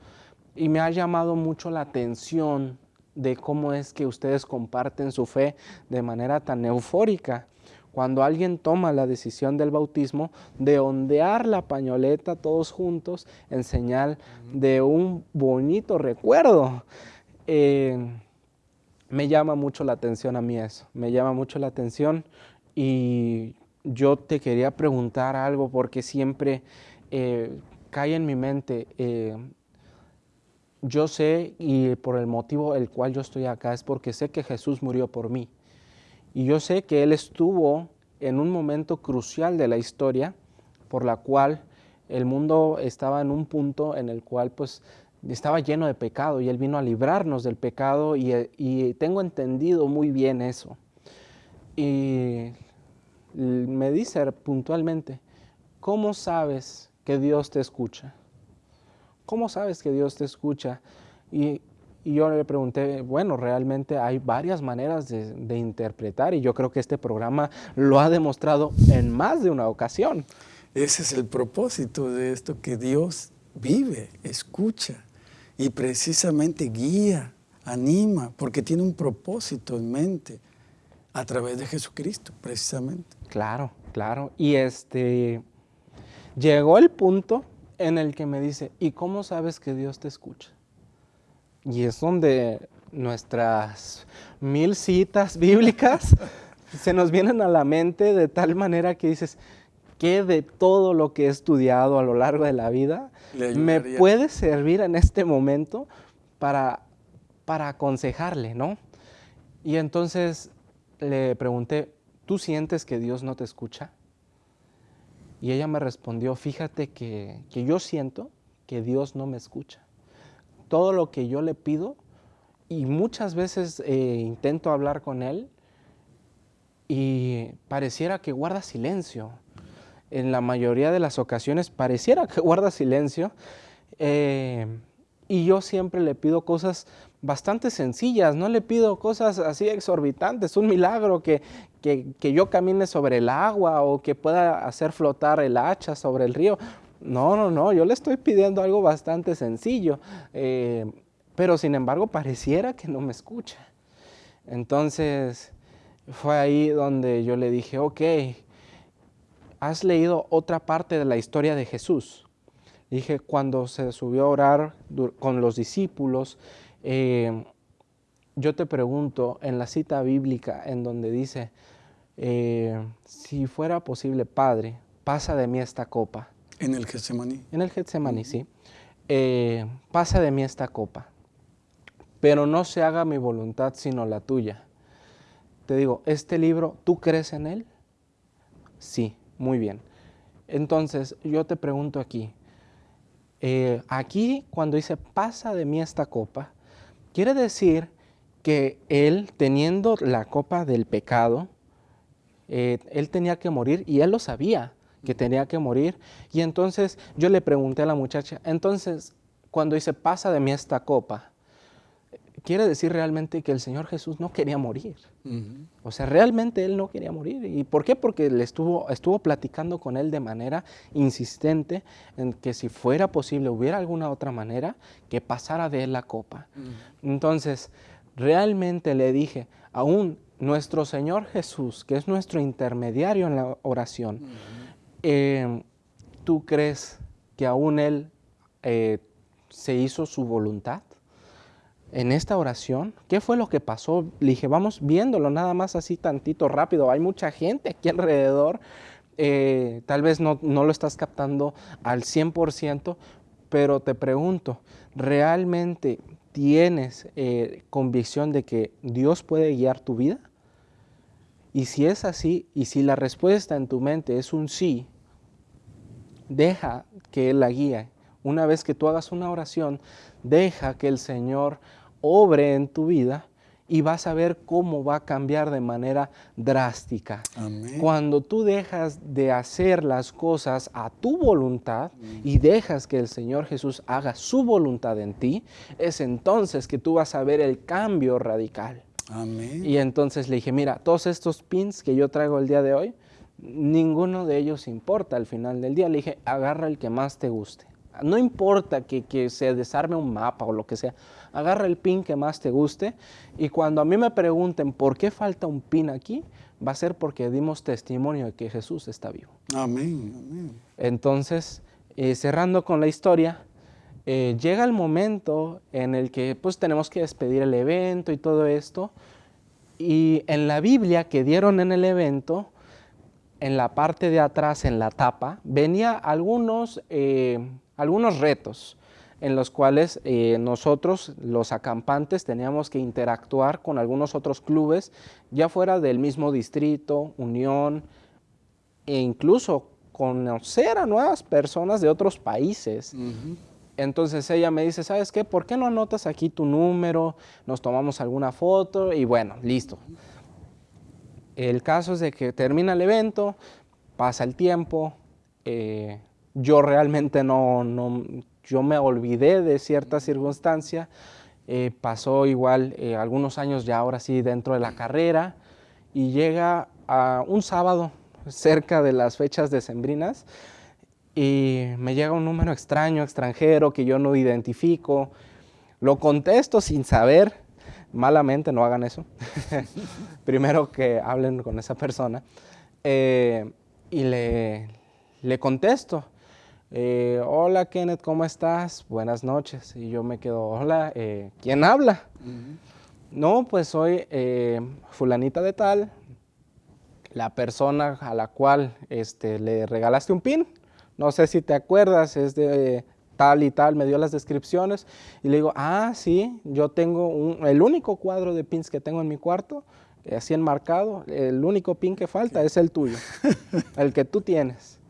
y me ha llamado mucho la atención de cómo es que ustedes comparten su fe de manera tan eufórica. Cuando alguien toma la decisión del bautismo, de ondear la pañoleta todos juntos en señal de un bonito recuerdo. Eh, me llama mucho la atención a mí eso, me llama mucho la atención y yo te quería preguntar algo porque siempre eh, cae en mi mente, eh, yo sé y por el motivo el cual yo estoy acá es porque sé que Jesús murió por mí. Y yo sé que Él estuvo en un momento crucial de la historia por la cual el mundo estaba en un punto en el cual pues estaba lleno de pecado y Él vino a librarnos del pecado y, tengo entendido muy bien eso. Y me dice puntualmente, ¿cómo sabes que Dios te escucha? ¿Cómo sabes que Dios te escucha? Y, yo le pregunté, bueno, realmente hay varias maneras de, de, interpretar y yo creo que este programa lo ha demostrado en más de una ocasión.
Ese es el propósito de esto, que Dios vive, escucha y precisamente guía, anima, porque tiene un propósito en mente a través de Jesucristo, precisamente.
Claro, claro. Y este llegó el punto en el que me dice, ¿y cómo sabes que Dios te escucha? Y es donde nuestras mil citas bíblicas se nos vienen a la mente de tal manera que dices, ¿qué de todo lo que he estudiado a lo largo de la vida me puede servir en este momento para, para aconsejarle, ¿no? Y entonces le pregunté, ¿tú sientes que Dios no te escucha? Y ella me respondió, fíjate que, que yo siento que Dios no me escucha. Todo lo que yo le pido, y muchas veces eh, intento hablar con Él, y pareciera que guarda silencio. En la mayoría de las ocasiones pareciera que guarda silencio. Eh, y yo siempre le pido cosas bastante sencillas, no le pido cosas así exorbitantes, un milagro que, que, yo camine sobre el agua o que pueda hacer flotar el hacha sobre el río. No, no, no, yo le estoy pidiendo algo bastante sencillo, eh, pero sin embargo pareciera que no me escucha. Entonces fue ahí donde yo le dije, ok, has leído otra parte de la historia de Jesús. Dije, cuando se subió a orar con los discípulos, eh, yo te pregunto, en la cita bíblica en donde dice, eh, si fuera posible, Padre, pasa de mí esta copa.
En el Getsemaní.
En el Getsemaní, sí. Eh, pasa de mí esta copa, pero no se haga mi voluntad sino la tuya. Te digo, este libro, ¿tú crees en él? Sí, muy bien. Entonces, yo te pregunto aquí, aquí cuando dice, pasa de mí esta copa, Quiere decir que él, teniendo la copa del pecado, eh, él tenía que morir y él lo sabía que tenía que morir. Y entonces yo le pregunté a la muchacha, entonces cuando dice, pasa de mí esta copa, quiere decir realmente que el Señor Jesús no quería morir. O sea, realmente Él no quería morir. ¿Y por qué? Porque le estuvo, estuvo platicando con Él de manera insistente en que si fuera posible, hubiera alguna otra manera que pasara de Él la copa. Entonces, realmente le dije, aún nuestro Señor Jesús, que es nuestro intermediario en la oración, eh, ¿tú crees que aún Él eh, se hizo su voluntad? En esta oración, ¿qué fue lo que pasó? Le dije, vamos viéndolo nada más así tantito rápido. Hay mucha gente aquí alrededor. Eh, tal vez no, lo estás captando al 100%, pero te pregunto, ¿realmente tienes eh, convicción de que Dios puede guiar tu vida? Y si es así, y si la respuesta en tu mente es un sí, deja que Él la guíe. Una vez que tú hagas una oración, deja que el Señor obre en tu vida y vas a ver cómo va a cambiar de manera drástica. Cuando tú dejas de hacer las cosas a tu voluntad y dejas que el Señor Jesús haga su voluntad en ti, es entonces que tú vas a ver el cambio radical. Y entonces le dije, mira, todos estos pins que yo traigo el día de hoy, ninguno de ellos importa al final del día. Le dije, agarra el que más te guste. No importa que, que se desarme un mapa o lo que sea agarra el pin que más te guste y cuando a mí me pregunten por qué falta un pin aquí, va a ser porque dimos testimonio de que Jesús está vivo.
Amén, amén.
Entonces, eh, cerrando con la historia, eh, llega el momento en el que pues tenemos que despedir el evento y todo esto, y en la Biblia que dieron en el evento, en la parte de atrás, en la tapa, venía algunos, eh, algunos retos en los cuales eh, nosotros, los acampantes, teníamos que interactuar con algunos otros clubes, ya fuera del mismo distrito, unión, e incluso conocer a nuevas personas de otros países. Entonces ella me dice, ¿sabes qué? ¿Por qué no anotas aquí tu número? Nos tomamos alguna foto y bueno, listo. El caso es de que termina el evento, pasa el tiempo, eh, yo realmente no, no, yo me olvidé de cierta circunstancia, eh, pasó igual eh, algunos años ya ahora sí dentro de la carrera y llega a un sábado cerca de las fechas decembrinas y me llega un número extraño, extranjero, que yo no identifico. Lo contesto sin saber, malamente no hagan eso. Primero que hablen con esa persona. Eh, y le, le contesto eh, hola Kenneth, ¿cómo estás? Buenas noches. Y yo me quedo, hola, eh, ¿quién habla? No, pues soy eh, fulanita de tal, la persona a la cual este, le regalaste un pin. No sé si te acuerdas, es de tal y tal, me dio las descripciones. Y le digo, ah, sí, yo tengo el único cuadro de pins que tengo en mi cuarto, así enmarcado, el único pin que falta es el tuyo, el que tú tienes.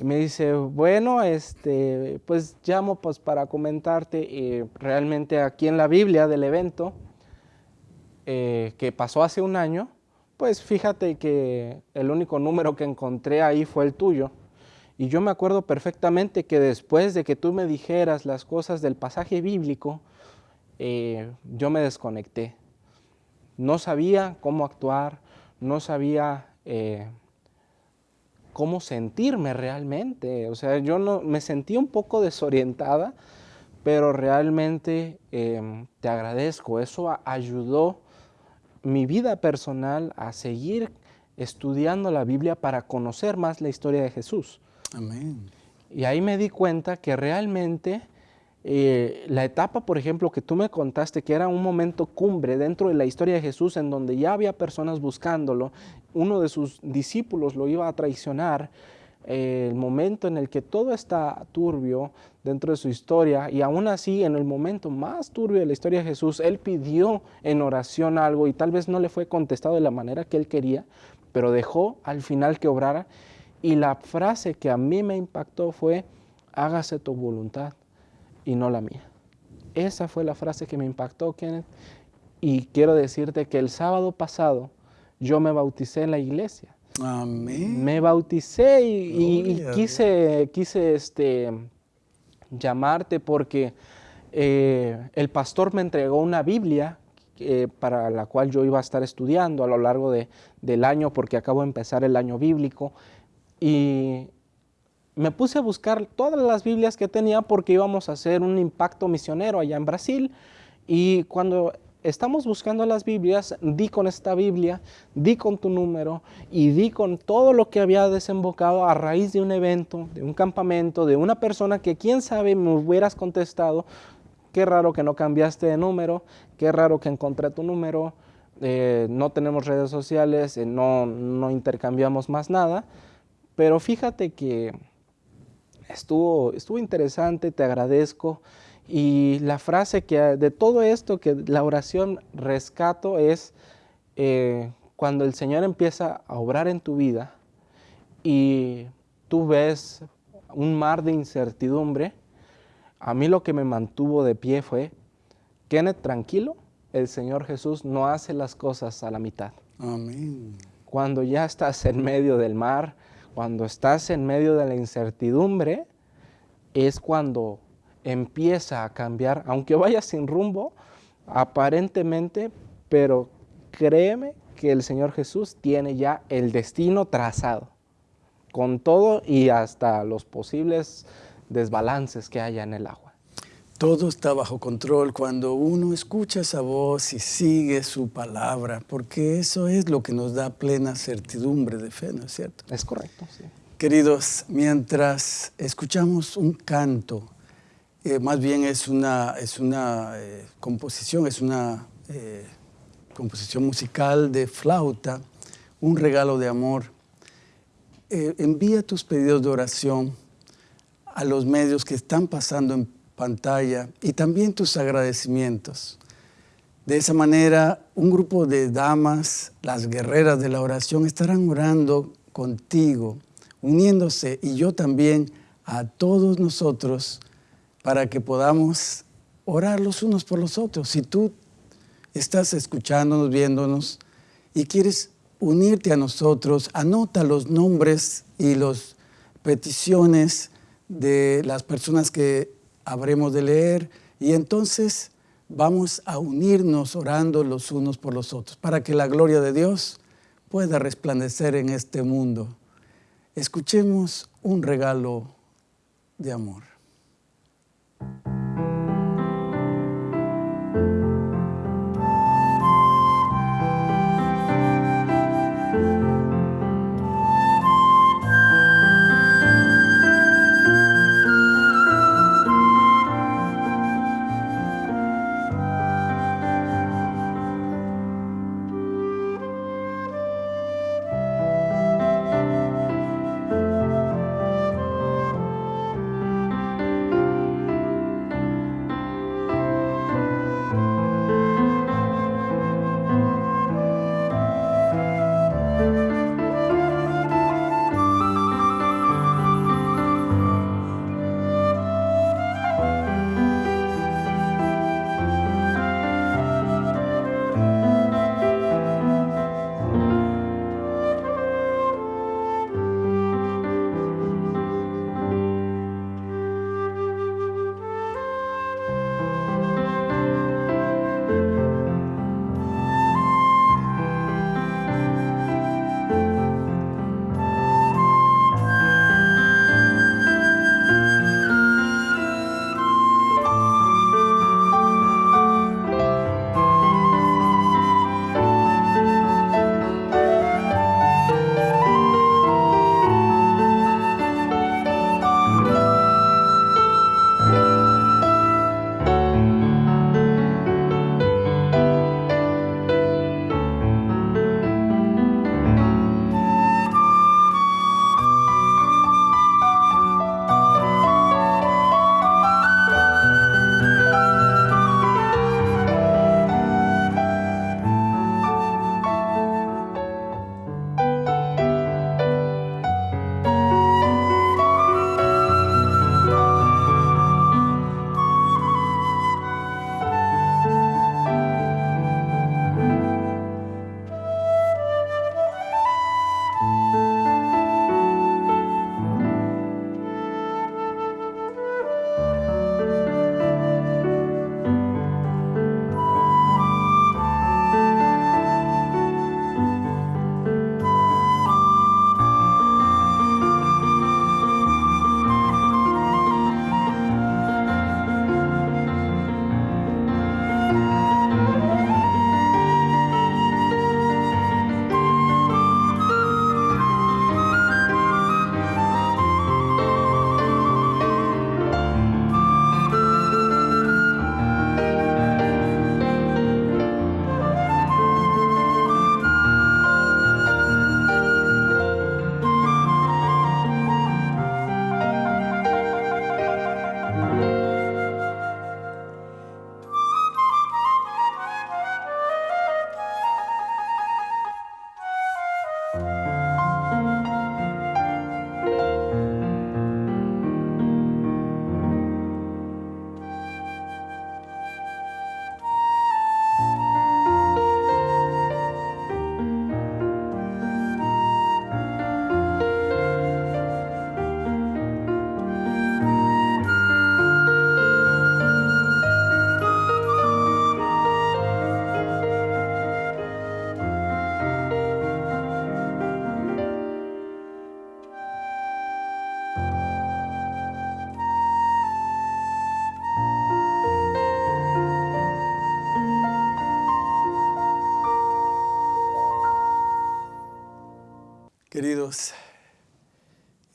Y me dice, bueno, este, pues llamo pues para comentarte eh, realmente aquí en la Biblia del evento eh, que pasó hace un año, pues fíjate que el único número que encontré ahí fue el tuyo. Y yo me acuerdo perfectamente que después de que tú me dijeras las cosas del pasaje bíblico, eh, yo me desconecté. No sabía cómo actuar, no sabía cómo sentirme realmente. O sea, yo no, me sentí un poco desorientada, pero realmente em, te agradezco. Eso ayudó mi vida personal a seguir estudiando la Biblia para conocer más la historia de Jesús. Amén. Y ahí me di cuenta que realmente eh, la etapa, por ejemplo, que tú me contaste, que era un momento cumbre dentro de la historia de Jesús, en donde ya había personas buscándolo, uno de sus discípulos lo iba a traicionar, eh, el momento en el que todo está turbio dentro de su historia, y aún así, en el momento más turbio de la historia de Jesús, él pidió en oración algo y tal vez no le fue contestado de la manera que él quería, pero dejó al final que obrara. Y la frase que a mí me impactó fue, hágase tu voluntad y no la mía. Esa fue la frase que me impactó, Kenneth. Y quiero decirte que el sábado pasado yo me bauticé en la iglesia. Amén. Me bauticé y, quise, quise este, llamarte porque eh, el pastor me entregó una Biblia eh, para la cual yo iba a estar estudiando a lo largo de, del año porque acabo de empezar el año bíblico. Y me puse a buscar todas las Biblias que tenía porque íbamos a hacer un impacto misionero allá en Brasil. Y cuando estamos buscando las Biblias, di con esta Biblia, di con tu número y di con todo lo que había desembocado a raíz de un evento, de un campamento, de una persona que quién sabe me hubieras contestado. Qué raro que no cambiaste de número, qué raro que encontré tu número, eh, no tenemos redes sociales, eh, no, no intercambiamos más nada. Pero fíjate que estuvo, estuvo interesante, te agradezco. Y la frase que de todo esto, que la oración rescato es eh, cuando el Señor empieza a obrar en tu vida y tú ves un mar de incertidumbre, a mí lo que me mantuvo de pie fue, Kenneth, tranquilo, el Señor Jesús no hace las cosas a la mitad. Amén. Cuando ya estás en medio del mar, cuando estás en medio de la incertidumbre, es cuando empieza a cambiar, aunque vaya sin rumbo, aparentemente, pero créeme que el Señor Jesús tiene ya el destino trazado, con todo y hasta los posibles desbalances que haya en el agua.
Todo está bajo control cuando uno escucha esa voz y sigue su palabra, porque eso es lo que nos da plena certidumbre de fe, ¿no es cierto?
Es correcto, sí.
Queridos, mientras escuchamos un canto, eh, más bien es una, es una eh, composición, es una eh, composición musical de flauta, un regalo de amor. envía tus pedidos de oración a los medios que están pasando en pantalla y también tus agradecimientos. De esa manera, un grupo de damas, las guerreras de la oración, estarán orando contigo, uniéndose y yo también a todos nosotros para que podamos orar los unos por los otros. Si tú estás escuchándonos, viéndonos y quieres unirte a nosotros, anota los nombres y las peticiones de las personas que habremos de leer y entonces vamos a unirnos orando los unos por los otros para que la gloria de Dios pueda resplandecer en este mundo. Escuchemos un regalo de amor.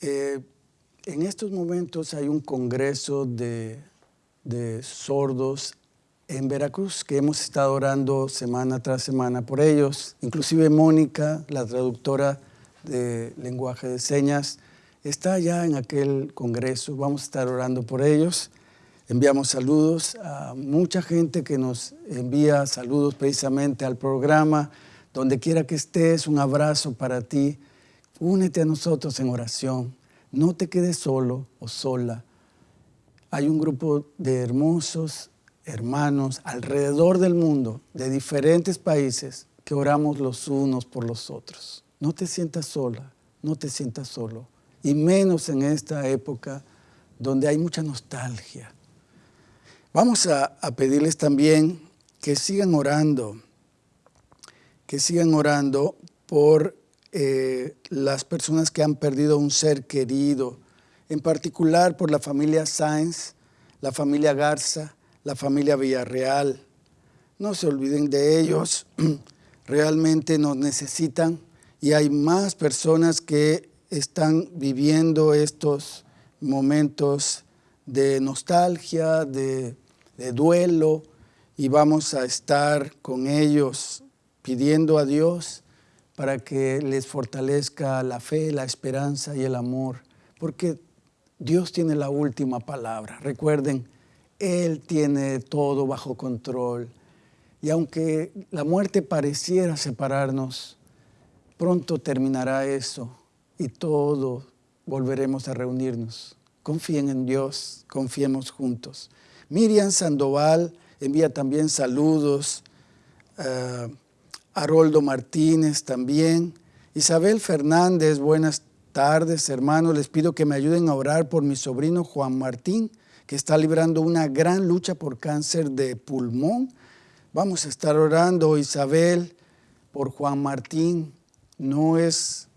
Eh, en estos momentos hay un congreso de, de sordos en Veracruz que hemos estado orando semana tras semana por ellos. Inclusive Mónica, la traductora de lenguaje de señas, está ya en aquel congreso. Vamos a estar orando por ellos. Enviamos saludos a mucha gente que nos envía saludos precisamente al programa. Donde quiera que estés, un abrazo para ti. Únete a nosotros en oración. No te quedes solo o sola. Hay un grupo de hermosos hermanos alrededor del mundo, de diferentes países, que oramos los unos por los otros. No te sientas sola, no te sientas solo. Y menos en esta época donde hay mucha nostalgia. Vamos a, pedirles también que sigan orando, que sigan orando por eh, las personas que han perdido un ser querido, en particular por la familia Sáenz, la familia Garza, la familia Villarreal. No se olviden de ellos, realmente nos necesitan y hay más personas que están viviendo estos momentos de nostalgia, de, de duelo y vamos a estar con ellos pidiendo a Dios para que les fortalezca la fe, la esperanza y el amor, porque Dios tiene la última palabra. Recuerden, Él tiene todo bajo control. Y aunque la muerte pareciera separarnos, pronto terminará eso y todos volveremos a reunirnos. Confíen en Dios, confiemos juntos. Miriam Sandoval envía también saludos. Uh, Haroldo Martínez también. Isabel Fernández, buenas tardes, hermanos. Les pido que me ayuden a orar por mi sobrino Juan Martín, que está librando una gran lucha por cáncer de pulmón. Vamos a estar orando, Isabel, por Juan Martín. No es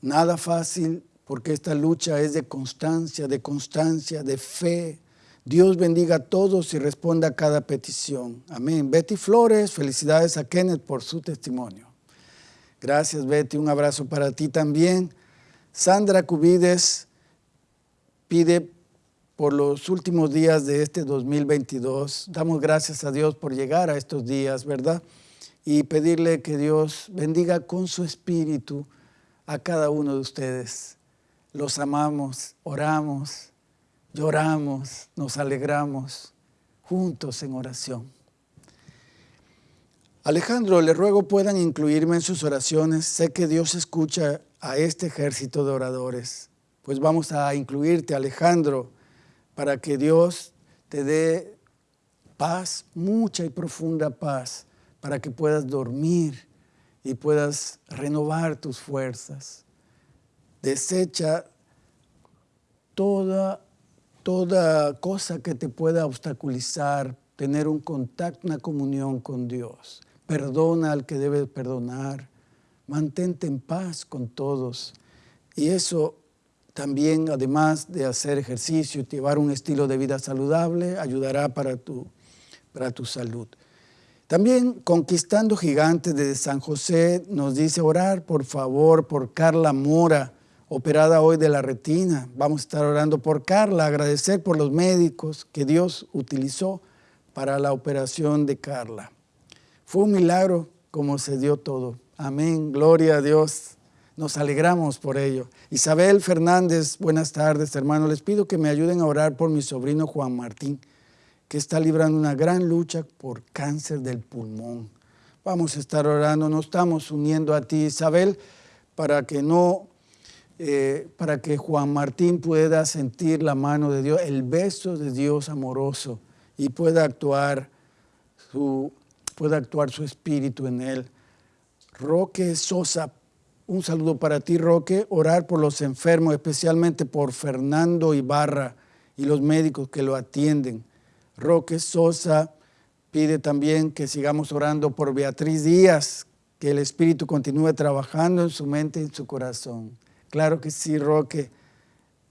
nada fácil porque esta lucha es de constancia, de constancia, de fe, Dios bendiga a todos y responda a cada petición. Amén. Betty Flores, felicidades a Kenneth por su testimonio. Gracias Betty, un abrazo para ti también. Sandra Cubides pide por los últimos días de este 2022. Damos gracias a Dios por llegar a estos días, ¿verdad? Y pedirle que Dios bendiga con su espíritu a cada uno de ustedes. Los amamos, oramos lloramos, nos alegramos juntos en oración. Alejandro, le ruego puedan incluirme en sus oraciones. Sé que Dios escucha a este ejército de oradores. Pues vamos a incluirte, Alejandro, para que Dios te dé paz, mucha y profunda paz, para que puedas dormir y puedas renovar tus fuerzas. Desecha toda toda cosa que te pueda obstaculizar tener un contacto, una comunión con Dios. Perdona al que debe perdonar. Mantente en paz con todos. Y eso también, además de hacer ejercicio y llevar un estilo de vida saludable, ayudará para tu, para tu salud. También Conquistando Gigantes de San José nos dice orar, por favor, por Carla Mora, operada hoy de la retina. Vamos a estar orando por Carla, agradecer por los médicos que Dios utilizó para la operación de Carla. Fue un milagro como se dio todo. Amén, gloria a Dios. Nos alegramos por ello. Isabel Fernández, buenas tardes, hermanos. Les pido que me ayuden a orar por mi sobrino Juan Martín, que está librando una gran lucha por cáncer del pulmón. Vamos a estar orando, nos estamos uniendo a ti, Isabel, para que no eh, para que Juan Martín pueda sentir la mano de Dios, el beso de Dios amoroso y pueda actuar su, pueda actuar su espíritu en él. Roque Sosa, un saludo para ti, Roque. Orar por los enfermos, especialmente por Fernando Ibarra y los médicos que lo atienden. Roque Sosa pide también que sigamos orando por Beatriz Díaz, que el Espíritu continúe trabajando en su mente y en su corazón. Claro que sí, Roque.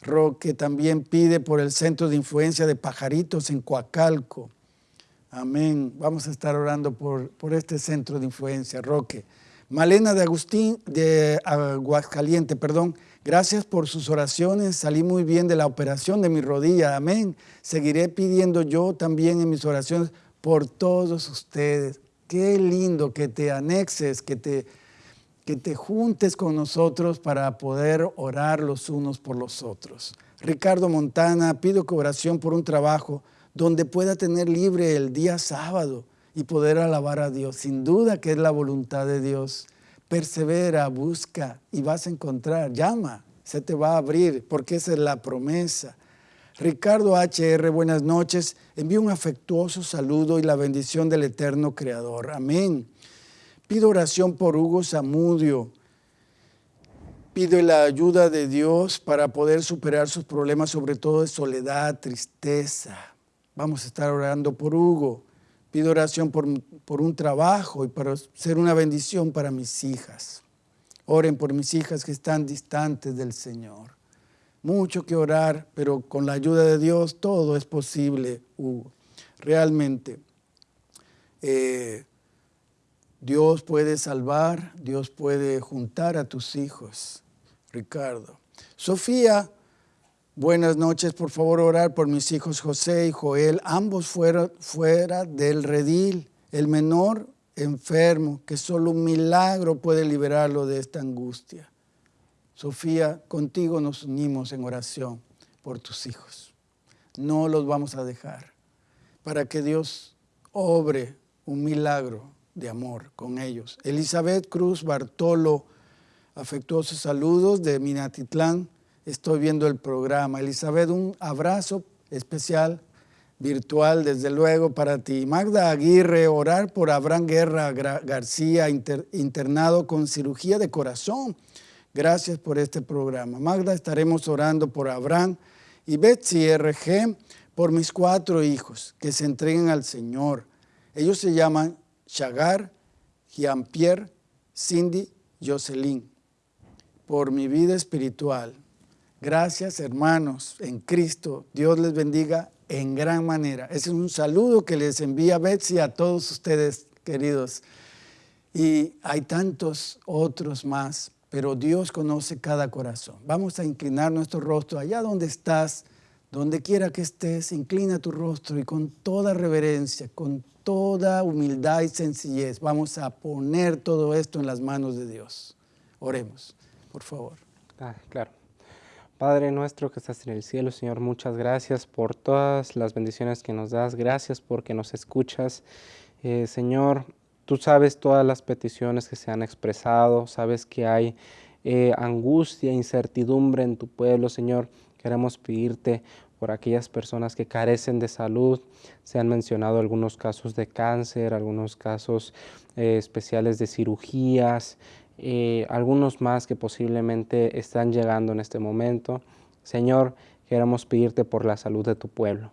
Roque también pide por el centro de influencia de pajaritos en Coacalco. Amén. Vamos a estar orando por, por este centro de influencia, Roque. Malena de Agustín, de Aguascaliente, perdón. Gracias por sus oraciones. Salí muy bien de la operación de mi rodilla. Amén. Seguiré pidiendo yo también en mis oraciones por todos ustedes. Qué lindo que te anexes, que te, que te juntes con nosotros para poder orar los unos por los otros. Ricardo Montana, pido que oración por un trabajo donde pueda tener libre el día sábado y poder alabar a Dios. Sin duda que es la voluntad de Dios. Persevera, busca y vas a encontrar. Llama, se te va a abrir porque esa es la promesa. Ricardo HR, buenas noches. Envío un afectuoso saludo y la bendición del eterno Creador. Amén. Pido oración por Hugo Zamudio. Pido la ayuda de Dios para poder superar sus problemas, sobre todo de soledad, tristeza. Vamos a estar orando por Hugo. Pido oración por, por un trabajo y para ser una bendición para mis hijas. Oren por mis hijas que están distantes del Señor. Mucho que orar, pero con la ayuda de Dios todo es posible, Hugo. Realmente, eh, Dios puede salvar, Dios puede juntar a tus hijos, Ricardo. Sofía, Buenas noches, por favor orar por mis hijos José y Joel, ambos fuera, fuera del redil, el menor enfermo, que solo un milagro puede liberarlo de esta angustia. Sofía, contigo nos unimos en oración por tus hijos. No los vamos a dejar para que Dios obre un milagro de amor con ellos. Elizabeth Cruz Bartolo, afectuosos saludos de Minatitlán estoy viendo el programa. Elizabeth, un abrazo especial virtual, desde luego, para ti. Magda Aguirre, orar por Abraham Guerra García, internado con cirugía de corazón. Gracias por este programa. Magda, estaremos orando por Abraham y Betsy RG, por mis cuatro hijos, que se entreguen al Señor. Ellos se llaman Chagar, Jean-Pierre, Cindy, Jocelyn. Por mi vida espiritual, Gracias hermanos en Cristo. Dios les bendiga en gran manera. Ese es un saludo que les envía Betsy a todos ustedes, queridos. Y hay tantos otros más, pero Dios conoce cada corazón. Vamos a inclinar nuestro rostro allá donde estás, donde quiera que estés, inclina tu rostro y con toda reverencia, con toda humildad y sencillez, vamos a poner todo esto en las manos de Dios. Oremos, por favor.
Ah, claro. Padre nuestro que estás en el cielo, Señor, muchas gracias por todas las bendiciones que nos das. Gracias porque nos escuchas. Eh, Señor, tú sabes todas las peticiones que se han expresado, sabes que hay eh, angustia, incertidumbre en tu pueblo, Señor. Queremos pedirte por aquellas personas que carecen de salud. Se han mencionado algunos casos de cáncer, algunos casos eh, especiales de cirugías, y algunos más que posiblemente están llegando en este momento. Señor, queremos pedirte por la salud de tu pueblo.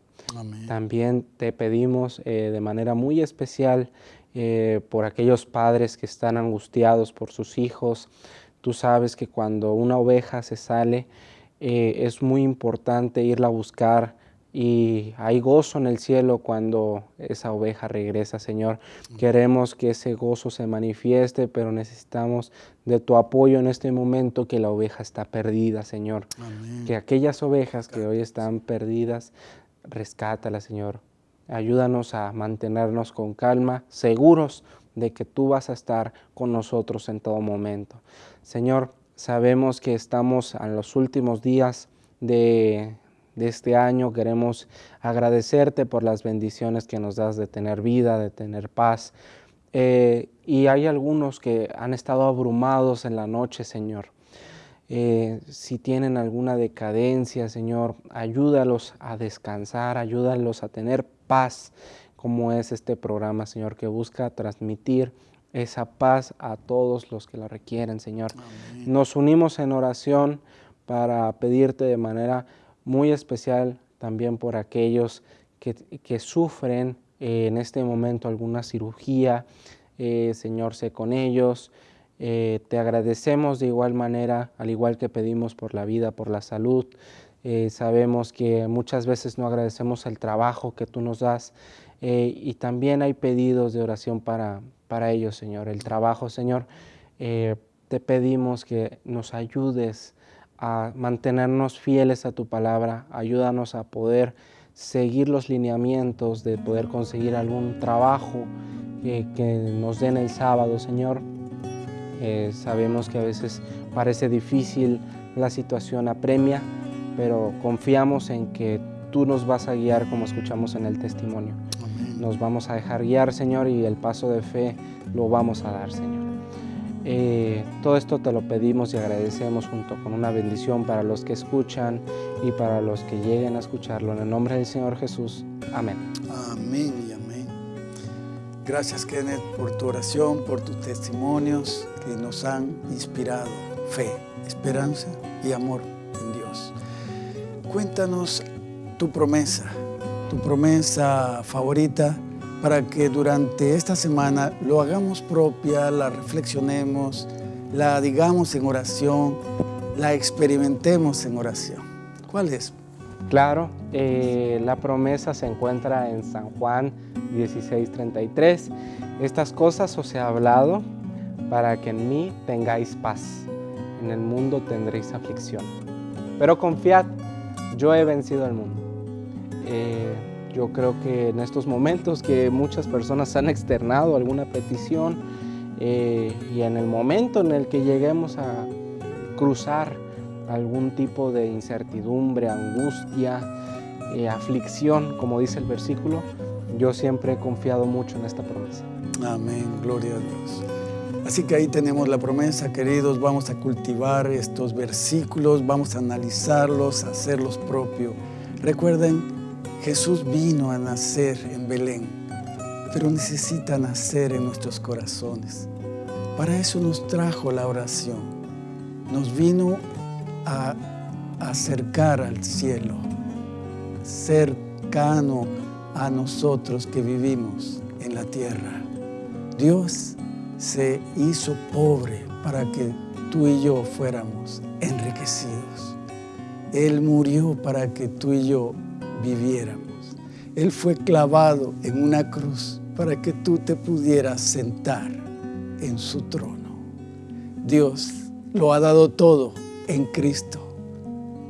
También te pedimos eh, de manera muy especial eh, por aquellos padres que están angustiados por sus hijos. Tú sabes que cuando una oveja se sale, eh, es muy importante irla a buscar y hay gozo en el cielo cuando esa oveja regresa, Señor. Queremos que ese gozo se manifieste, pero necesitamos de tu apoyo en este momento que la oveja está perdida, Señor. Que aquellas ovejas que hoy están perdidas, rescátala, Señor. Ayúdanos a mantenernos con calma, seguros de que tú vas a estar con nosotros en todo momento. Señor, sabemos que estamos en los últimos días de este año. Queremos agradecerte por las bendiciones que nos das de tener vida, de tener paz. Eh, y hay algunos que han estado abrumados en la noche, Señor. Eh, si tienen alguna decadencia, Señor, ayúdalos a descansar, ayúdalos a tener paz, como es este programa, Señor, que busca transmitir esa paz a todos los que la requieren, Señor. Nos unimos en oración para pedirte de manera muy especial también por aquellos que, sufren eh, en este momento alguna cirugía. Eh, Señor, sé con ellos. Eh, te agradecemos de igual manera, al igual que pedimos por la vida, por la salud. sabemos que muchas veces no agradecemos el trabajo que tú nos das y también hay pedidos de oración para, para ellos, Señor. El trabajo, Señor, Eh, te pedimos que nos ayudes a mantenernos fieles a tu palabra, ayúdanos a poder seguir los lineamientos de poder conseguir algún trabajo que, nos den el sábado, Señor. Eh, sabemos que a veces parece difícil la situación apremia, pero confiamos en que tú nos vas a guiar como escuchamos en el testimonio. Nos vamos a dejar guiar, Señor, y el paso de fe lo vamos a dar, Señor. Eh, todo esto te lo pedimos y agradecemos junto con una bendición para los que escuchan y para los que lleguen a escucharlo. En el nombre del Señor Jesús. Amén.
Amén y amén. Gracias Kenneth por tu oración, por tus testimonios que nos han inspirado fe, esperanza y amor en Dios. Cuéntanos tu promesa, tu promesa favorita para que durante esta semana lo hagamos propia, la reflexionemos, la digamos en oración, la experimentemos en oración. ¿Cuál es?
Claro, eh, la promesa se encuentra en San Juan 16:33. Estas cosas os he hablado para que en mí tengáis paz. En el mundo tendréis aflicción. Pero confiad, yo he vencido el mundo. Eh, yo creo que en estos momentos que muchas personas han externado alguna petición eh, y en el momento en el que lleguemos a cruzar algún tipo de incertidumbre, angustia, eh, aflicción, como dice el versículo, yo siempre he confiado mucho en esta promesa.
Amén, gloria a Dios. Así que ahí tenemos la promesa, queridos, vamos a cultivar estos versículos, vamos a analizarlos, a hacerlos propios. Recuerden, Jesús vino a nacer en Belén, pero necesita nacer en nuestros corazones. Para eso nos trajo la oración. Nos vino a acercar al cielo, cercano a nosotros que vivimos en la tierra. Dios se hizo pobre para que tú y yo fuéramos enriquecidos. Él murió para que tú y yo viviéramos. Él fue clavado en una cruz para que tú te pudieras sentar en su trono. Dios lo ha dado todo en Cristo.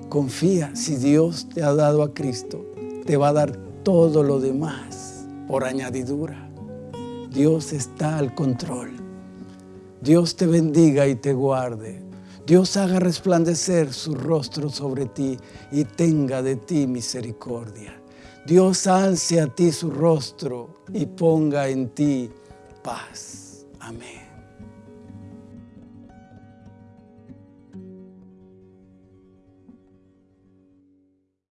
Confía, si Dios te ha dado a Cristo, te va a dar todo lo demás por añadidura. Dios está al control. Dios te bendiga y te guarde. Dios haga resplandecer su rostro sobre ti y tenga de ti misericordia. Dios alce a ti su rostro y ponga en ti paz. Amén.